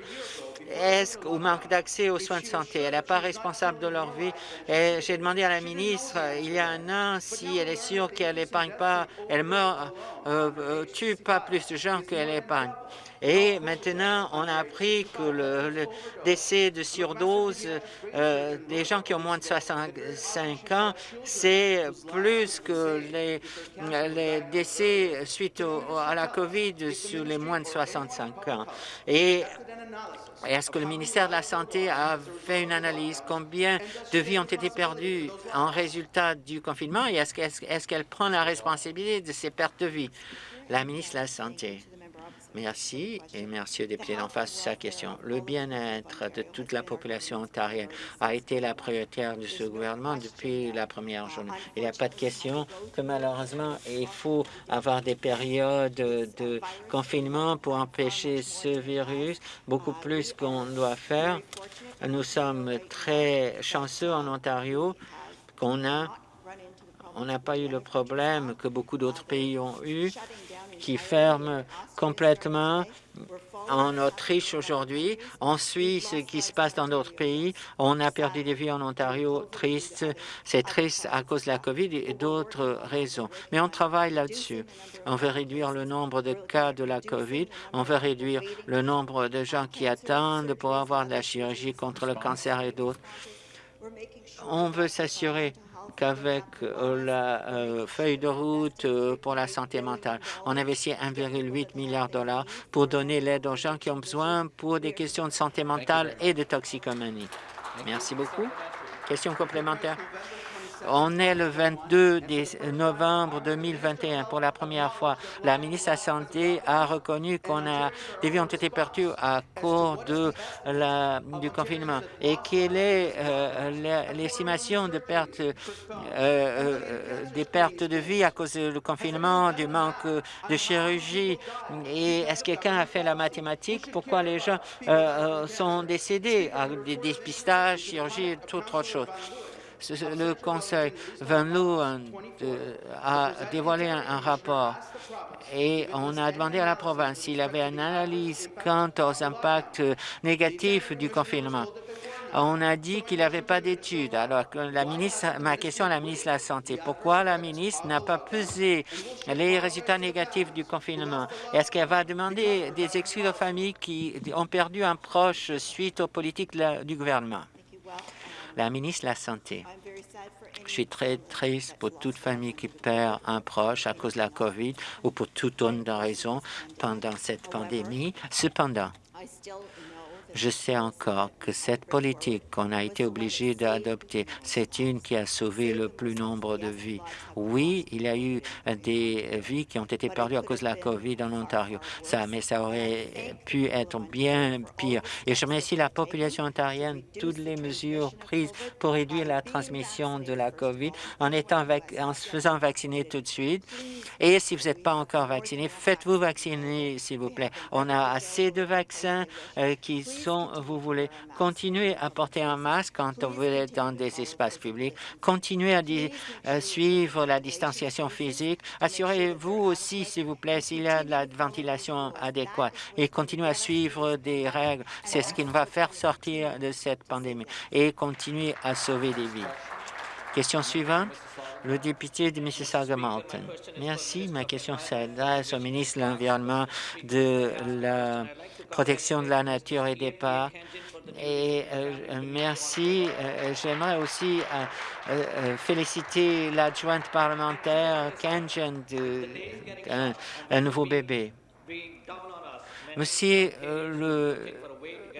est-ce au manque d'accès aux soins de santé? Elle n'est pas responsable de leur vie. J'ai demandé à la ministre, il y a un an, si elle est sûre qu'elle n'épargne pas, elle meurt, euh, euh, tue pas plus de gens qu'elle épargne. Et maintenant, on a appris que le, décès de surdose euh, des gens qui ont moins de 65 ans, c'est plus que les, les décès suite à la COVID sur les moins de 65 ans. Et est-ce que le ministère de la Santé a fait une analyse? Combien de vies ont été perdues en résultat du confinement? Et est-ce qu'elle prend la responsabilité de ces pertes de vie? La ministre de la Santé. Merci et merci au député d'en face de sa question. Le bien-être de toute la population ontarienne a été la prioritaire de ce gouvernement depuis la première journée. Il n'y a pas de question que malheureusement, il faut avoir des périodes de confinement pour empêcher ce virus, beaucoup plus qu'on doit faire. Nous sommes très chanceux en Ontario qu'on a on n'a pas eu le problème que beaucoup d'autres pays ont eu qui ferme complètement en Autriche aujourd'hui. On suit ce qui se passe dans d'autres pays. On a perdu des vies en Ontario. Triste. C'est triste à cause de la COVID et d'autres raisons. Mais on travaille là-dessus. On veut réduire le nombre de cas de la COVID. On veut réduire le nombre de gens qui attendent pour avoir de la chirurgie contre le cancer et d'autres. On veut s'assurer qu'avec euh, la euh, feuille de route euh, pour la santé mentale, on investit 1,8 milliard de dollars pour donner l'aide aux gens qui ont besoin pour des questions de santé mentale et de toxicomanie. Merci beaucoup. Question complémentaire. On est le 22 novembre 2021. Pour la première fois, la ministre de la Santé a reconnu qu'on a des vies ont été perdues à cause du confinement. Et quelle est euh, l'estimation de euh, euh, des pertes de vie à cause du confinement, du manque de chirurgie? Et est-ce que quelqu'un a fait la mathématique? Pourquoi les gens sont décédés? À des dépistages, chirurgie toute autre chose? Le Conseil Van euh, a dévoilé un, rapport et on a demandé à la province s'il avait une analyse quant aux impacts négatifs du confinement. on a dit qu'il n'y avait pas d'études. Alors, la ministre, ma question à la ministre de la Santé, pourquoi la ministre n'a pas pesé les résultats négatifs du confinement? Est-ce qu'elle va demander des excuses aux familles qui ont perdu un proche suite aux politiques du gouvernement? La ministre de la Santé. Je suis très triste pour toute famille qui perd un proche à cause de la COVID ou pour toute autre raison pendant cette pandémie. Cependant, je sais encore que cette politique qu'on a été obligé d'adopter, c'est une qui a sauvé le plus nombre de vies. Oui, il y a eu des vies qui ont été perdues à cause de la COVID en Ontario, ça, mais ça aurait pu être bien pire. Et je remercie la population ontarienne, toutes les mesures prises pour réduire la transmission de la COVID en, étant en se faisant vacciner tout de suite. Et si vous n'êtes pas encore vacciné, faites-vous vacciner, s'il vous plaît. On a assez de vaccins euh, qui vous voulez. Continuez à porter un masque quand vous êtes dans des espaces publics. Continuez à, suivre la distanciation physique. Assurez-vous aussi, s'il vous plaît, s'il y a de la ventilation adéquate. Et continuez à suivre des règles. C'est ce qui nous va faire sortir de cette pandémie. Et continuez à sauver des vies. Question suivante, le député de Mississauga-Malton. Merci. Ma question s'adresse au ministre de l'Environnement, de la protection de la nature et des parcs. Et euh, merci. Euh, j'aimerais aussi euh, féliciter l'adjointe parlementaire Kanjan d'un un nouveau bébé. Monsieur le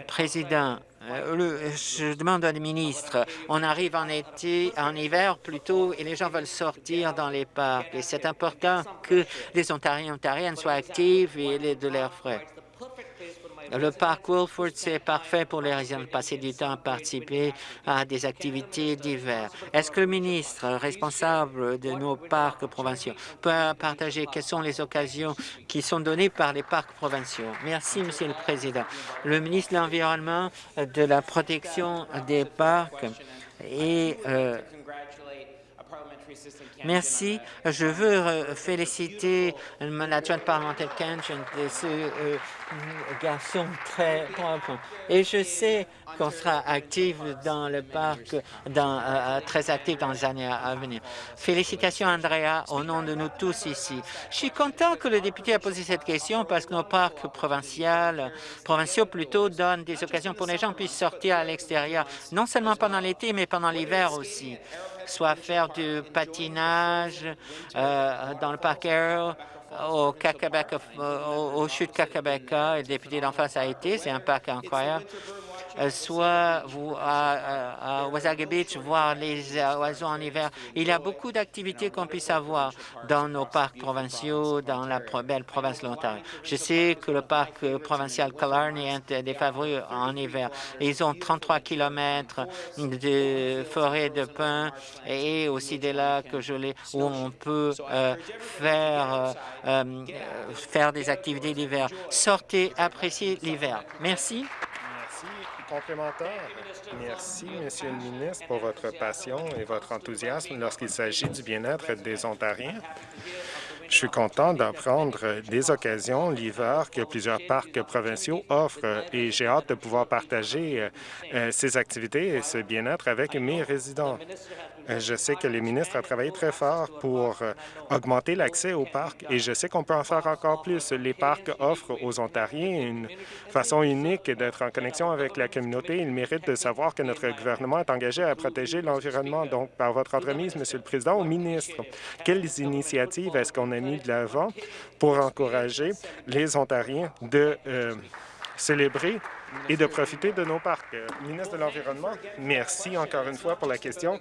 Président, je demande à ministre, on arrive en été, en hiver plutôt, et les gens veulent sortir dans les parcs. Et c'est important que les Ontariens et Ontariennes soient actifs et de l'air frais. Le parc Wilford, c'est parfait pour les résidents de passer du temps à participer à des activités d'hiver. Est-ce que le ministre responsable de nos parcs provinciaux peut partager quelles sont les occasions qui sont données par les parcs provinciaux? Merci, Monsieur le Président. Le ministre de l'Environnement, de la protection des parcs et euh, Merci. Je veux féliciter l'adjointe parlementaire Kench de ce garçon très propre. Et je sais qu'on sera actif dans le parc, euh, euh, très actif dans les années à venir. Félicitations, Andrea, au nom de nous tous ici. Je suis content que le député a posé cette question parce que nos parcs provinciaux, provinciaux plutôt, donnent des occasions pour les gens puissent sortir à l'extérieur, non seulement pendant l'été, mais pendant l'hiver aussi soit faire du patinage euh, dans le parc Aero, au, au, chute Kakabeka, le député d'en face a été, c'est un parc incroyable. Euh, soit vous, à, à Beach, voir les oiseaux en hiver. Il y a beaucoup d'activités qu'on puisse avoir dans nos parcs provinciaux, dans la belle province de l'Ontario. Je sais que le parc provincial Killarney est des favoris en hiver. Ils ont 33 kilomètres de forêt de pins et aussi des lacs où on peut euh, faire, euh, faire des activités d'hiver. Sortez, appréciez l'hiver. Merci
Merci, Monsieur le ministre, pour votre passion et votre enthousiasme lorsqu'il s'agit du bien-être des Ontariens. Je suis content d'apprendre des occasions l'hiver que plusieurs parcs provinciaux offrent et j'ai hâte de pouvoir partager euh, ces activités et ce bien-être avec mes résidents. Euh, je sais que le ministre a travaillé très fort pour euh, augmenter l'accès aux parcs et je sais qu'on peut en faire encore plus. Les parcs offrent aux Ontariens une façon unique d'être en connexion avec la communauté. Ils méritent de savoir que notre gouvernement est engagé à protéger l'environnement. Donc, par votre entremise, Monsieur le Président, au ministre, quelles initiatives est-ce qu'on a mis de l'avant pour encourager les Ontariens de euh, célébrer et de profiter de nos parcs. Euh, ministre de l'Environnement, merci encore une fois pour la question.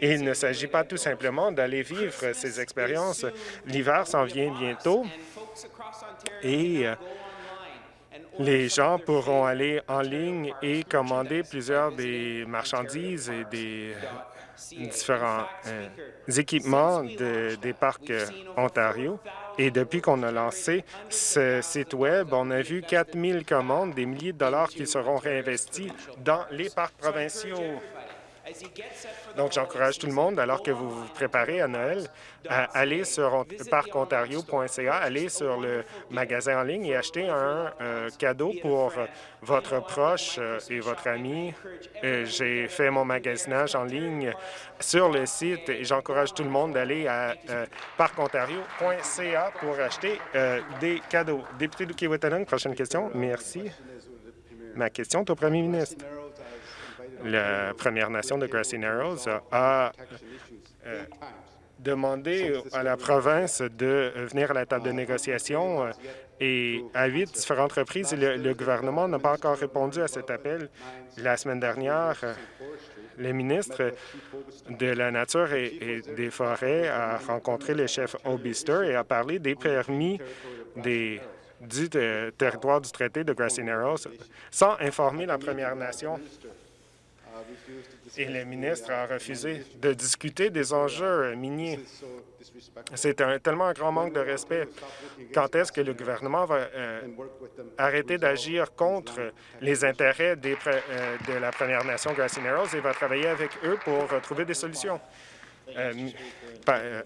Il ne s'agit pas tout simplement d'aller vivre ces expériences. L'hiver s'en vient bientôt et euh, les gens pourront aller en ligne et commander plusieurs des marchandises et des différents euh, équipements des parcs Ontario. Et depuis qu'on a lancé ce site Web, on a vu 4 000 commandes, des milliers de dollars qui seront réinvestis dans les parcs provinciaux. Donc, j'encourage tout le monde, alors que vous vous préparez à Noël, à aller sur parcontario.ca, aller sur le magasin en ligne et acheter un euh, cadeau pour votre proche euh, et votre ami. Euh, j'ai fait mon magasinage en ligne sur le site et j'encourage tout le monde d'aller à parcontario.ca pour acheter des cadeaux. Député de Kiwetanong, prochaine question. Merci. Ma question est au premier ministre la Première Nation de Grassy Narrows a euh, demandé à la province de venir à la table de négociation euh, et à huit différentes reprises, le, gouvernement n'a pas encore répondu à cet appel. La semaine dernière, le ministre de la Nature et, des Forêts a rencontré le chef Obister et a parlé des permis des du territoire du traité de Grassy Narrows sans informer la Première Nation et le ministre a refusé de discuter des enjeux miniers. C'est tellement un grand manque de respect. Quand est-ce que le gouvernement va euh, arrêter d'agir contre les intérêts euh, de la Première Nation Grassy Narrows et va travailler avec eux pour trouver des solutions? Euh,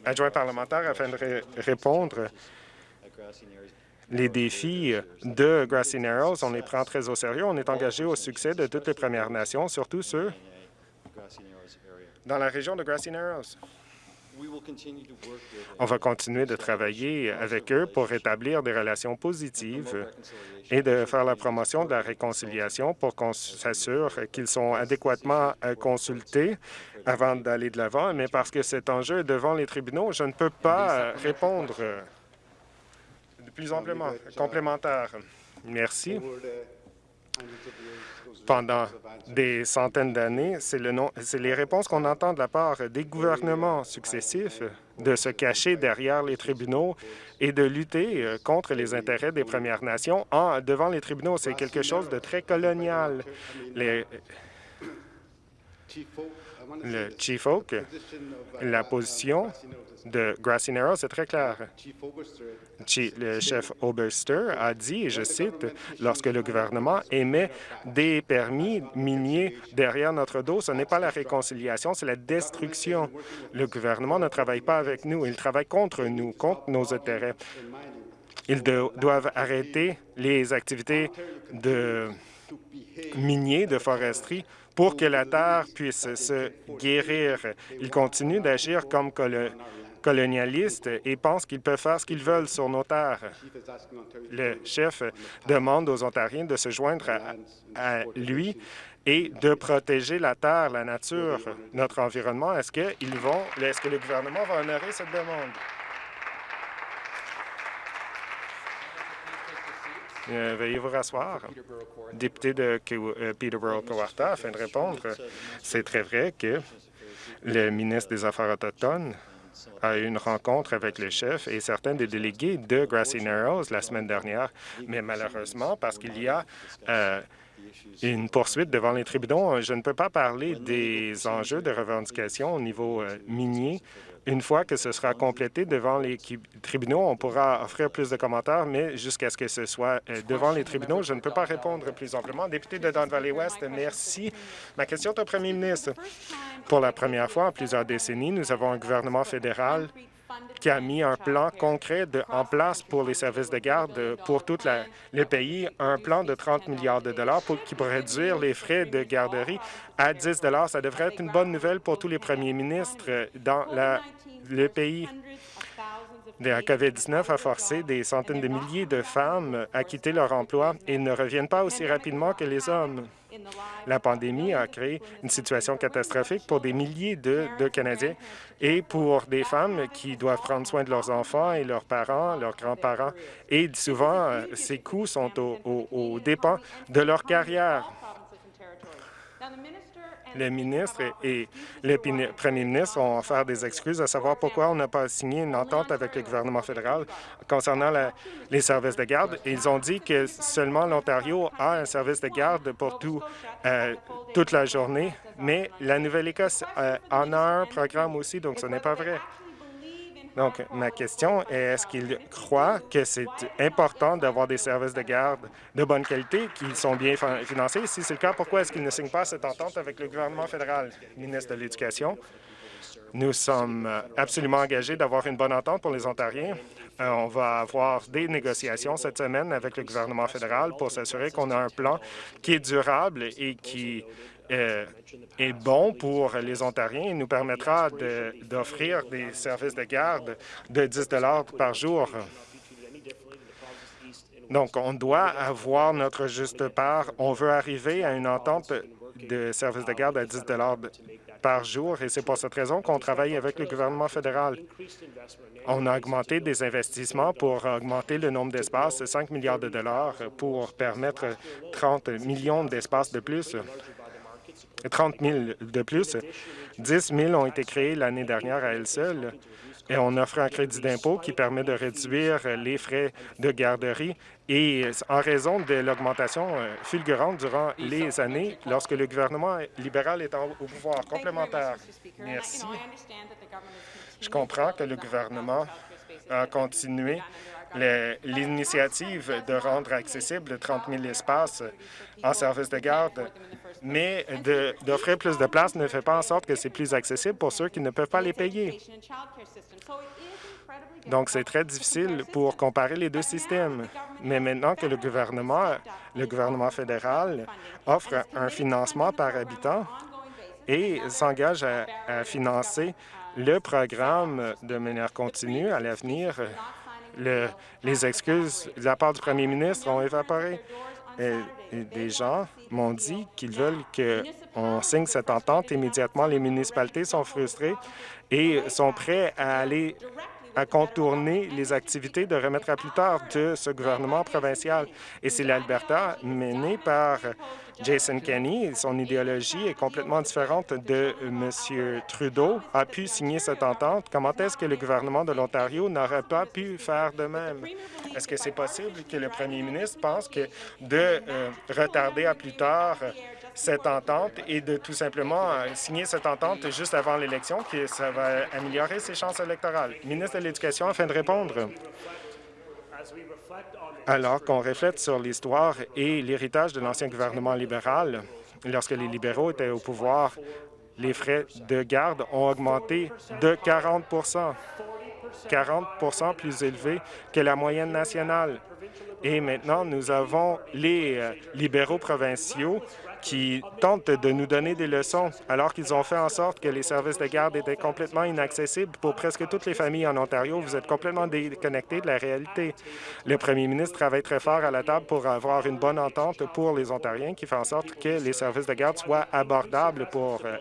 adjoint parlementaire, afin de répondre les défis de Grassy Narrows, on les prend très au sérieux. On est engagé au succès de toutes les Premières Nations, surtout ceux dans la région de Grassy Narrows. On va continuer de travailler avec eux pour établir des relations positives et de faire la promotion de la réconciliation pour qu'on s'assure qu'ils sont adéquatement euh, consultés avant d'aller de l'avant. Mais parce que cet enjeu est devant les tribunaux, je ne peux pas répondre plus amplement complémentaire. Merci. Pendant des centaines d'années, c'est les réponses qu'on entend de la part des gouvernements successifs de se cacher derrière les tribunaux et de lutter euh, contre les intérêts des Premières Nations en, devant les tribunaux. C'est quelque chose de très colonial. Les, le Chief Oak, la position de Grassy Narrows c'est très clair. Le chef Oberster a dit, et je cite, « Lorsque le gouvernement émet des permis miniers derrière notre dos, ce n'est pas la réconciliation, c'est la destruction. Le gouvernement ne travaille pas avec nous, il travaille contre nous, contre nos intérêts. Ils doivent arrêter les activités de miniers, de foresterie, pour que la terre puisse se guérir. Ils continuent d'agir comme colonialistes et pensent qu'ils peuvent faire ce qu'ils veulent sur nos terres. Le chef demande aux Ontariens de se joindre à, lui et de protéger la terre, la nature, notre environnement. Est-ce est-ce que le gouvernement va honorer cette demande? Veuillez vous rasseoir. Député de euh, Peterborough-Cowarta, afin de répondre, c'est très vrai que le ministre des Affaires autochtones a eu une rencontre avec le chef et certains des délégués de Grassy Narrows la semaine dernière, mais malheureusement, parce qu'il y a euh, une poursuite devant les tribunaux, je ne peux pas parler des enjeux de revendication au niveau minier une fois que ce sera complété devant les tribunaux, on pourra offrir plus de commentaires, mais jusqu'à ce que ce soit euh, devant les tribunaux, je ne peux pas répondre plus amplement. Député de Don Valley-Ouest, merci. Ma question est au premier ministre. Pour la première fois en plusieurs décennies, nous avons un gouvernement fédéral qui a mis un plan concret en place pour les services de garde pour tout le pays, un plan de 30 milliards de dollars pour, qui pourrait réduire les frais de garderie à 10 Ça devrait être une bonne nouvelle pour tous les premiers ministres dans le pays. La COVID-19 a forcé des centaines de milliers de femmes à quitter leur emploi et ne reviennent pas aussi rapidement que les hommes. La pandémie a créé une situation catastrophique pour des milliers de, Canadiens et pour des femmes qui doivent prendre soin de leurs enfants et leurs parents, leurs grands-parents. Et souvent, ces coûts sont au, dépens de leur carrière le ministre et le premier ministre ont offert des excuses à savoir pourquoi on n'a pas signé une entente avec le gouvernement fédéral concernant les services de garde. Ils ont dit que seulement l'Ontario a un service de garde pour tout, euh, toute la journée, mais la Nouvelle-Écosse euh, en a un programme aussi, donc ce n'est pas vrai. Donc, ma question est, est-ce qu'il croit que c'est important d'avoir des services de garde de bonne qualité qui sont bien financés? Si c'est le cas, pourquoi est-ce qu'il ne signe pas cette entente avec le gouvernement fédéral? Ministre de l'Éducation, nous sommes absolument engagés d'avoir une bonne entente pour les Ontariens. Euh, on va avoir des négociations cette semaine avec le gouvernement fédéral pour s'assurer qu'on a un plan qui est durable et qui euh, est bon pour les Ontariens et nous permettra d'offrir des services de garde de 10 par jour. Donc, on doit avoir notre juste part. On veut arriver à une entente de services de garde à 10 par jour et c'est pour cette raison qu'on travaille avec le gouvernement fédéral. On a augmenté des investissements pour augmenter le nombre d'espaces, 5 milliards de dollars pour permettre 30 millions d'espaces de plus. 30 000 de plus. 10 000 ont été créés l'année dernière à elle seule et on offre un crédit d'impôt qui permet de réduire les frais de garderie et en raison de l'augmentation euh, fulgurante durant les années lorsque le gouvernement libéral est au pouvoir. Complémentaire. Merci. Je comprends que le gouvernement a continué l'initiative de rendre accessible 30 000 espaces en service de garde mais d'offrir plus de places ne fait pas en sorte que c'est plus accessible pour ceux qui ne peuvent pas les payer. Donc, c'est très difficile pour comparer les deux systèmes. Mais maintenant que le gouvernement, le gouvernement fédéral offre un financement par habitant et s'engage à, financer le programme de manière continue à l'avenir, les excuses de la part du premier ministre ont évaporé. Des gens m'ont dit qu'ils veulent qu'on signe cette entente immédiatement. Les municipalités sont frustrées et sont prêts à aller à contourner les activités de remettre à plus tard de ce gouvernement provincial. Et c'est l'Alberta menée par Jason Kenney. Son idéologie est complètement différente de M. Trudeau, a pu signer cette entente. Comment est-ce que le gouvernement de l'Ontario n'aurait pas pu faire de même? Est-ce que c'est possible que le premier ministre pense que de euh, retarder à plus tard cette entente et de tout simplement euh, signer cette entente juste avant l'élection, que ça va améliorer ses chances électorales? Ministre de l'Éducation, afin de répondre. Alors qu'on reflète sur l'histoire et l'héritage de l'ancien gouvernement libéral, lorsque les libéraux étaient au pouvoir, les frais de garde ont augmenté de 40% 40% plus élevés que la moyenne nationale. Et maintenant, nous avons les euh, libéraux provinciaux qui tentent de nous donner des leçons alors qu'ils ont fait en sorte que les services de garde étaient complètement inaccessibles pour presque toutes les familles en Ontario. Vous êtes complètement déconnectés de la réalité. Le premier ministre travaille très fort à la table pour avoir une bonne entente pour les Ontariens qui fait en sorte que les services de garde soient abordables pour euh,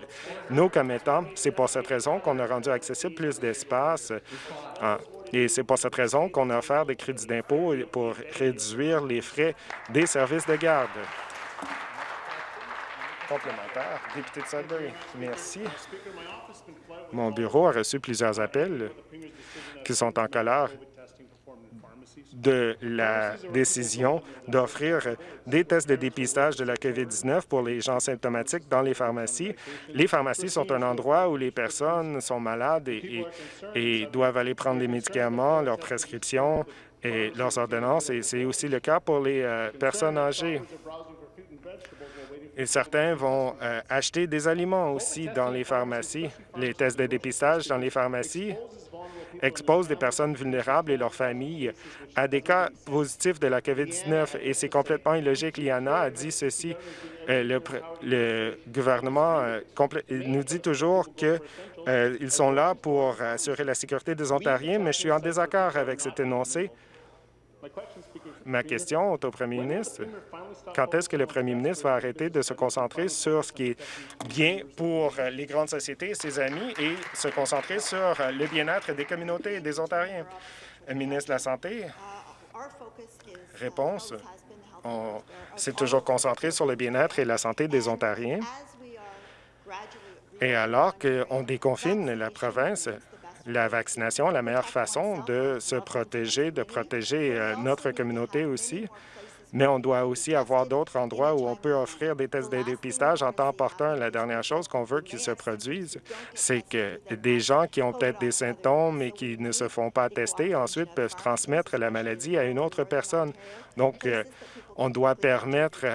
nos commettants. C'est pour cette raison qu'on a rendu accessible plus d'espace. Euh, et c'est pour cette raison qu'on a offert des crédits d'impôt pour réduire les frais des services de garde complémentaire. Député de Sudbury, merci. Mon bureau a reçu plusieurs appels qui sont en colère de la décision d'offrir des tests de dépistage de la COVID-19 pour les gens symptomatiques dans les pharmacies. Les pharmacies sont un endroit où les personnes sont malades et, doivent aller prendre des médicaments, leurs prescriptions et leurs ordonnances, et c'est aussi le cas pour les euh, personnes âgées. Et certains vont euh, acheter des aliments aussi dans les pharmacies. Les tests de dépistage dans les pharmacies exposent des personnes vulnérables et leurs familles à des cas positifs de la COVID-19 et c'est complètement illogique. Liana a dit ceci. Euh, le, gouvernement euh, nous dit toujours qu'ils sont là pour assurer la sécurité des Ontariens, mais je suis en désaccord avec cet énoncé. Ma question au premier ministre, quand est-ce que le premier ministre va arrêter de se concentrer sur ce qui est bien pour les grandes sociétés et ses amis et se concentrer sur le bien-être des communautés et des Ontariens? ministre de la Santé, réponse, on s'est toujours concentré sur le bien-être et la santé des Ontariens. Et alors qu'on déconfine la province, la vaccination la meilleure façon de se protéger, de protéger euh, notre communauté aussi. mais on doit aussi avoir d'autres endroits où on peut offrir des tests de dépistage en temps opportun. La dernière chose qu'on veut qu'ils se produisent, c'est que des gens qui ont peut-être des symptômes et qui ne se font pas tester, ensuite peuvent transmettre la maladie à une autre personne. Donc, euh, on doit permettre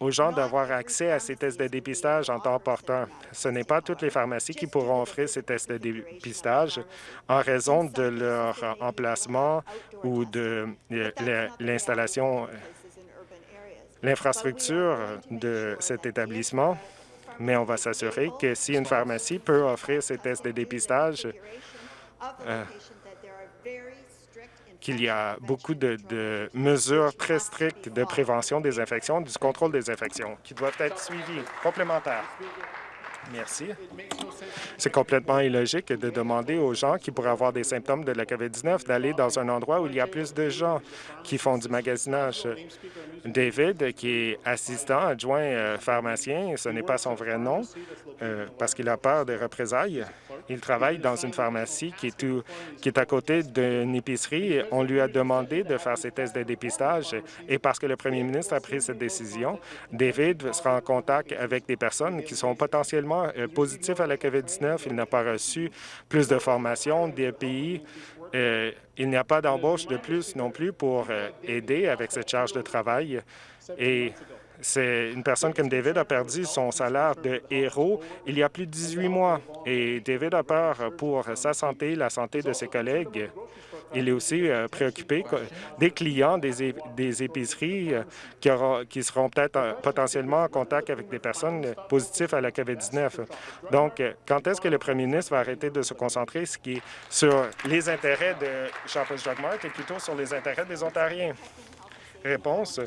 aux gens d'avoir accès à ces tests de dépistage en temps opportun. Ce n'est pas toutes les pharmacies qui pourront offrir ces tests de dépistage en raison de leur emplacement ou de l'installation l'infrastructure de cet établissement, mais on va s'assurer que si une pharmacie peut offrir ces tests de dépistage, euh, qu'il y a beaucoup de, de, mesures très strictes de prévention des infections, du contrôle des infections, qui doivent être suivies. Complémentaires. Merci. C'est complètement illogique de demander aux gens qui pourraient avoir des symptômes de la COVID-19 d'aller dans un endroit où il y a plus de gens qui font du magasinage. David, qui est assistant adjoint euh, pharmacien, ce n'est pas son vrai nom euh, parce qu'il a peur des représailles. Il travaille dans une pharmacie qui est, qui est à côté d'une épicerie. On lui a demandé de faire ses tests de dépistage et parce que le premier ministre a pris cette décision, David sera en contact avec des personnes qui sont potentiellement euh, positif à la COVID-19. Il n'a pas reçu plus de formation des pays. Euh, il n'y a pas d'embauche de plus non plus pour euh, aider avec cette charge de travail. Et c'est une personne comme David a perdu son salaire de héros il y a plus de 18 mois. Et David a peur pour sa santé, la santé de ses collègues. Il est aussi euh, préoccupé des clients des, épiceries euh, qui, qui seront peut-être euh, potentiellement en contact avec des personnes positives à la COVID-19. Donc, quand est-ce que le premier ministre va arrêter de se concentrer sur les intérêts de Shoppers Drug Mart et plutôt sur les intérêts des Ontariens? Réponse.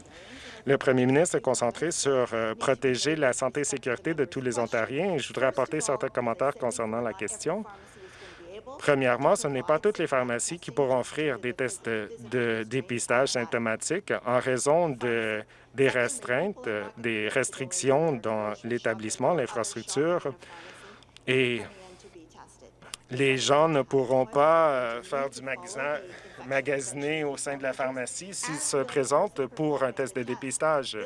Le premier ministre est concentré sur protéger la santé et sécurité de tous les Ontariens. Je voudrais apporter certains commentaires concernant la question. Premièrement, ce n'est pas toutes les pharmacies qui pourront offrir des tests de, dépistage symptomatique en raison de, des restreintes, des restrictions dans l'établissement, l'infrastructure. Et les gens ne pourront pas euh, faire du magasin, magasiner au sein de la pharmacie s'ils se présentent pour un test de dépistage.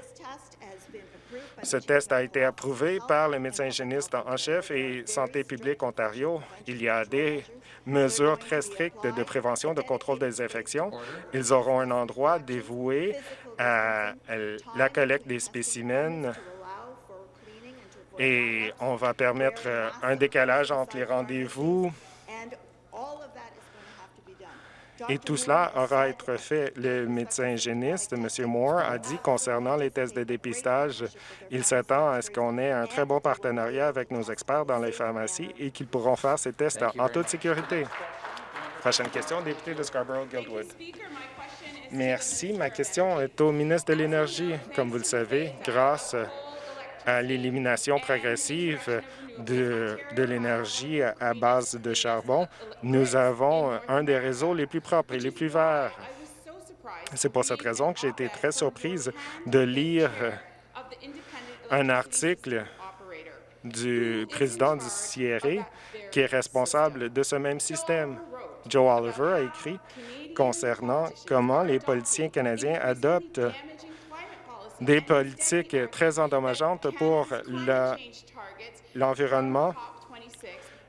Ce test a été approuvé par le médecin hygiéniste en chef et Santé publique Ontario. Il y a des mesures très strictes de prévention, de contrôle des infections. Ils auront un endroit dévoué à la collecte des spécimens et on va permettre un décalage entre les rendez-vous et tout cela aura à être fait. Le médecin hygiéniste, M. Moore, a dit concernant les tests de dépistage, il s'attend à ce qu'on ait un très bon partenariat avec nos experts dans les pharmacies et qu'ils pourront faire ces tests en, toute sécurité. Prochaine question, député de Scarborough-Guildwood. Merci. Ma question est au ministre de l'Énergie. Comme vous le savez, grâce à l'élimination progressive de, de l'énergie à base de charbon, nous avons un des réseaux les plus propres et les plus verts. C'est pour cette raison que j'ai été très surprise de lire un article du président du CIRE qui est responsable de ce même système. Joe Oliver a écrit concernant comment les politiciens canadiens adoptent des politiques très endommageantes pour l'environnement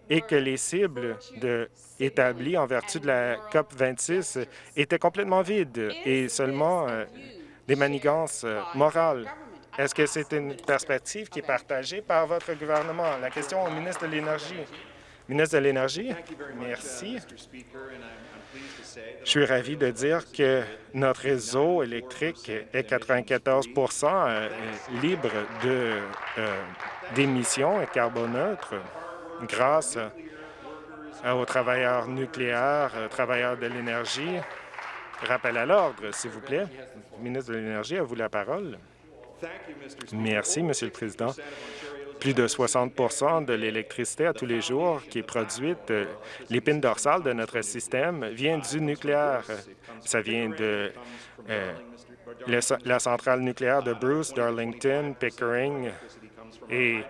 et que les cibles de, établies en vertu de la COP 26 étaient complètement vides et seulement euh, des manigances euh, morales. Est-ce que c'est une perspective qui est partagée par votre gouvernement? La question au ministre de l'Énergie. Ministre de l'Énergie, merci. Je suis ravi de dire que notre réseau électrique est 94% euh, libre d'émissions et carboneutres grâce aux travailleurs nucléaires, travailleurs de l'énergie. Rappel à l'ordre, s'il vous plaît. Le ministre de l'Énergie a vous la parole. Merci, Monsieur le Président. Plus de 60% de l'électricité à tous les jours qui est produite, euh, l'épine dorsale de notre système, vient du nucléaire. Ça vient de euh, la centrale nucléaire de Bruce, Darlington, Pickering et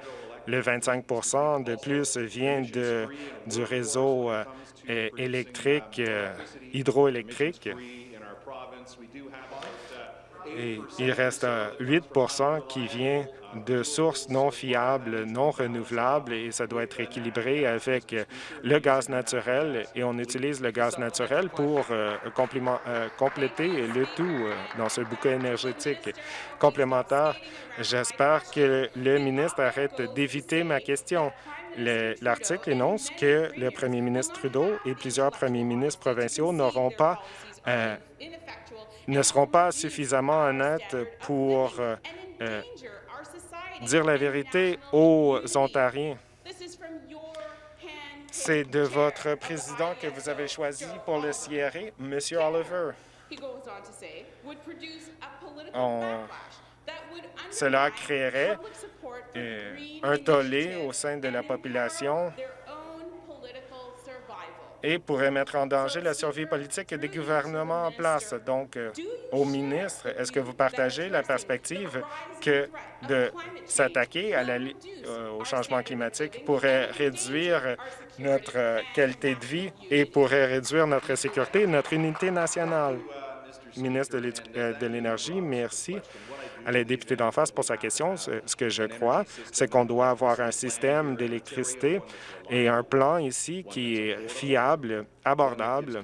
le 25% de plus vient de, du réseau euh, électrique, hydroélectrique. Et il reste 8% qui vient de sources non fiables, non renouvelables, et ça doit être équilibré avec le gaz naturel, et on utilise le gaz naturel pour euh, euh, compléter le tout euh, dans ce bouquet énergétique complémentaire. J'espère que le ministre arrête d'éviter ma question. L'article énonce que le premier ministre Trudeau et plusieurs premiers ministres provinciaux n'auront pas ne seront pas suffisamment honnêtes pour dire la vérité aux Ontariens. C'est de votre président que vous avez choisi pour le CRA, M. Oliver. Cela créerait euh, un tollé au sein de la population et pourrait mettre en danger la survie politique des gouvernements en place. Donc, euh, au ministre, est-ce que vous partagez la perspective que de s'attaquer euh, au changement climatique pourrait réduire notre euh, qualité de vie et pourrait réduire notre sécurité et notre unité nationale? Ministre de l'Énergie, merci à la députée d'en face pour sa question. Ce que je crois, c'est qu'on doit avoir un système d'électricité et un plan ici qui est fiable, abordable,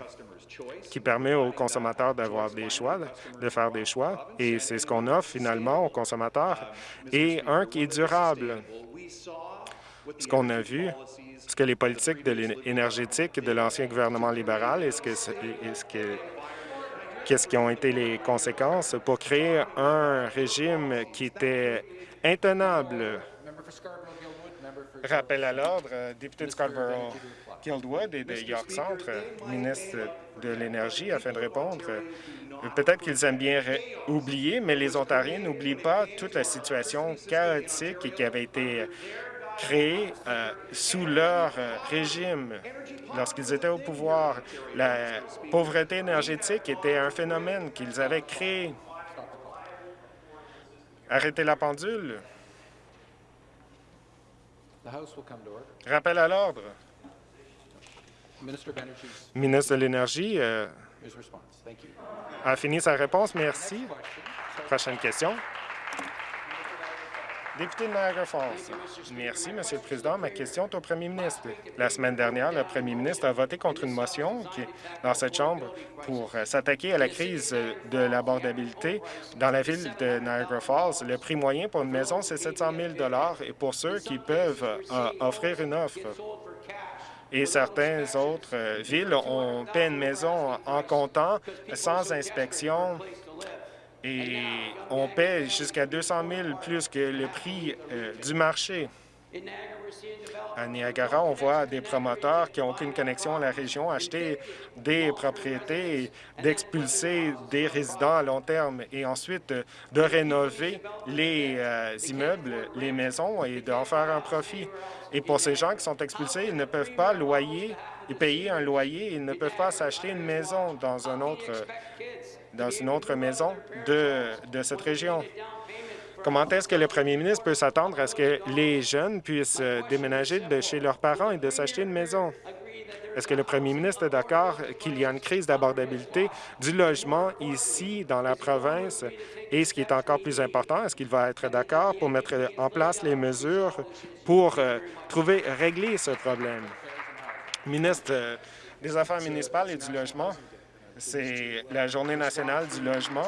qui permet aux consommateurs d'avoir des choix, de faire des choix, et c'est ce qu'on offre finalement aux consommateurs, et un qui est durable. Ce qu'on a vu, ce que les politiques de énergétique de l'ancien gouvernement libéral et ce que, ce que qu'est-ce qui ont été les conséquences pour créer un régime qui était intenable? Rappel à l'ordre, député de Scarborough-Guildwood et de York Centre, ministre de l'Énergie, afin de répondre. Peut-être qu'ils aiment bien oublier, mais les Ontariens n'oublient pas toute la situation chaotique qui avait été créée euh, sous leur euh, régime lorsqu'ils étaient au pouvoir. La pauvreté énergétique était un phénomène qu'ils avaient créé. Arrêtez la pendule. Rappel à l'ordre. Ministre de l'Énergie euh, a fini sa réponse. Merci. Prochaine question. Député de Niagara Falls. Merci, Monsieur le Président. Ma question est au premier ministre. La semaine dernière, le premier ministre a voté contre une motion dans cette Chambre pour euh, s'attaquer à la crise de l'abordabilité dans la ville de Niagara Falls. Le prix moyen pour une maison, c'est 700 000 et pour ceux qui peuvent euh, offrir une offre et certaines autres euh, villes ont paie une maison en comptant, sans inspection, et on paie jusqu'à 200 000 plus que le prix euh, du marché. À Niagara, on voit des promoteurs qui n'ont aucune connexion à la région acheter des propriétés, d'expulser des résidents à long terme et ensuite de rénover les euh, immeubles, les maisons et d'en faire un profit. Et pour ces gens qui sont expulsés, ils ne peuvent pas loyer, payer un loyer, ils ne peuvent pas s'acheter une maison dans un autre dans une autre maison de, de cette région. Comment est-ce que le premier ministre peut s'attendre à ce que les jeunes puissent euh, déménager de chez leurs parents et de s'acheter une maison? Est-ce que le premier ministre est d'accord qu'il y a une crise d'abordabilité du logement ici dans la province? Et ce qui est encore plus important, est-ce qu'il va être d'accord pour mettre en place les mesures pour euh, trouver, régler ce problème? Ministre euh, des Affaires municipales et du Logement, c'est la Journée nationale du logement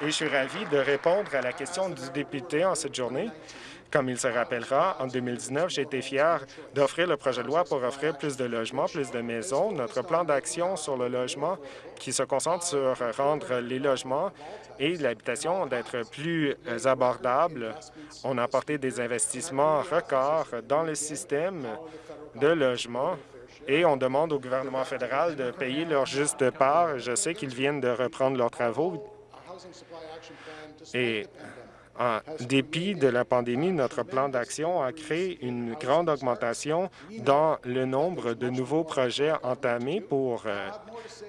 et je suis ravi de répondre à la question du député en cette journée. Comme il se rappellera, en 2019, j'ai été fier d'offrir le projet de loi pour offrir plus de logements, plus de maisons. Notre plan d'action sur le logement qui se concentre sur rendre les logements et l'habitation d'être plus abordables. On a apporté des investissements records dans le système de logement et on demande au gouvernement fédéral de payer leur juste part. Je sais qu'ils viennent de reprendre leurs travaux. En dépit de la pandémie, notre plan d'action a créé une grande augmentation dans le nombre de nouveaux projets entamés pour euh,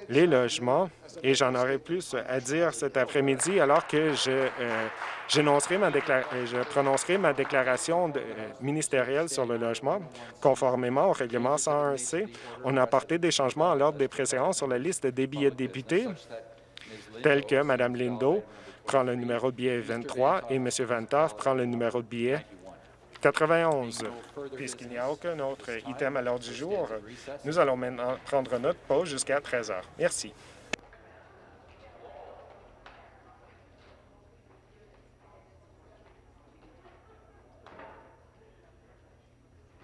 les logements. Et j'en aurai plus à dire cet après-midi alors que je euh, ma je prononcerai ma déclaration euh, ministérielle sur le logement. Conformément au règlement 101C, on a apporté des changements à l'ordre des préséances sur la liste des billets de députés, tels que Mme Lindo prend le numéro de billet 23 et M. Van Toff prend le numéro de billet 91. Puisqu'il n'y a aucun autre item à l'ordre du jour, nous allons maintenant prendre notre pause jusqu'à 13 heures. Merci.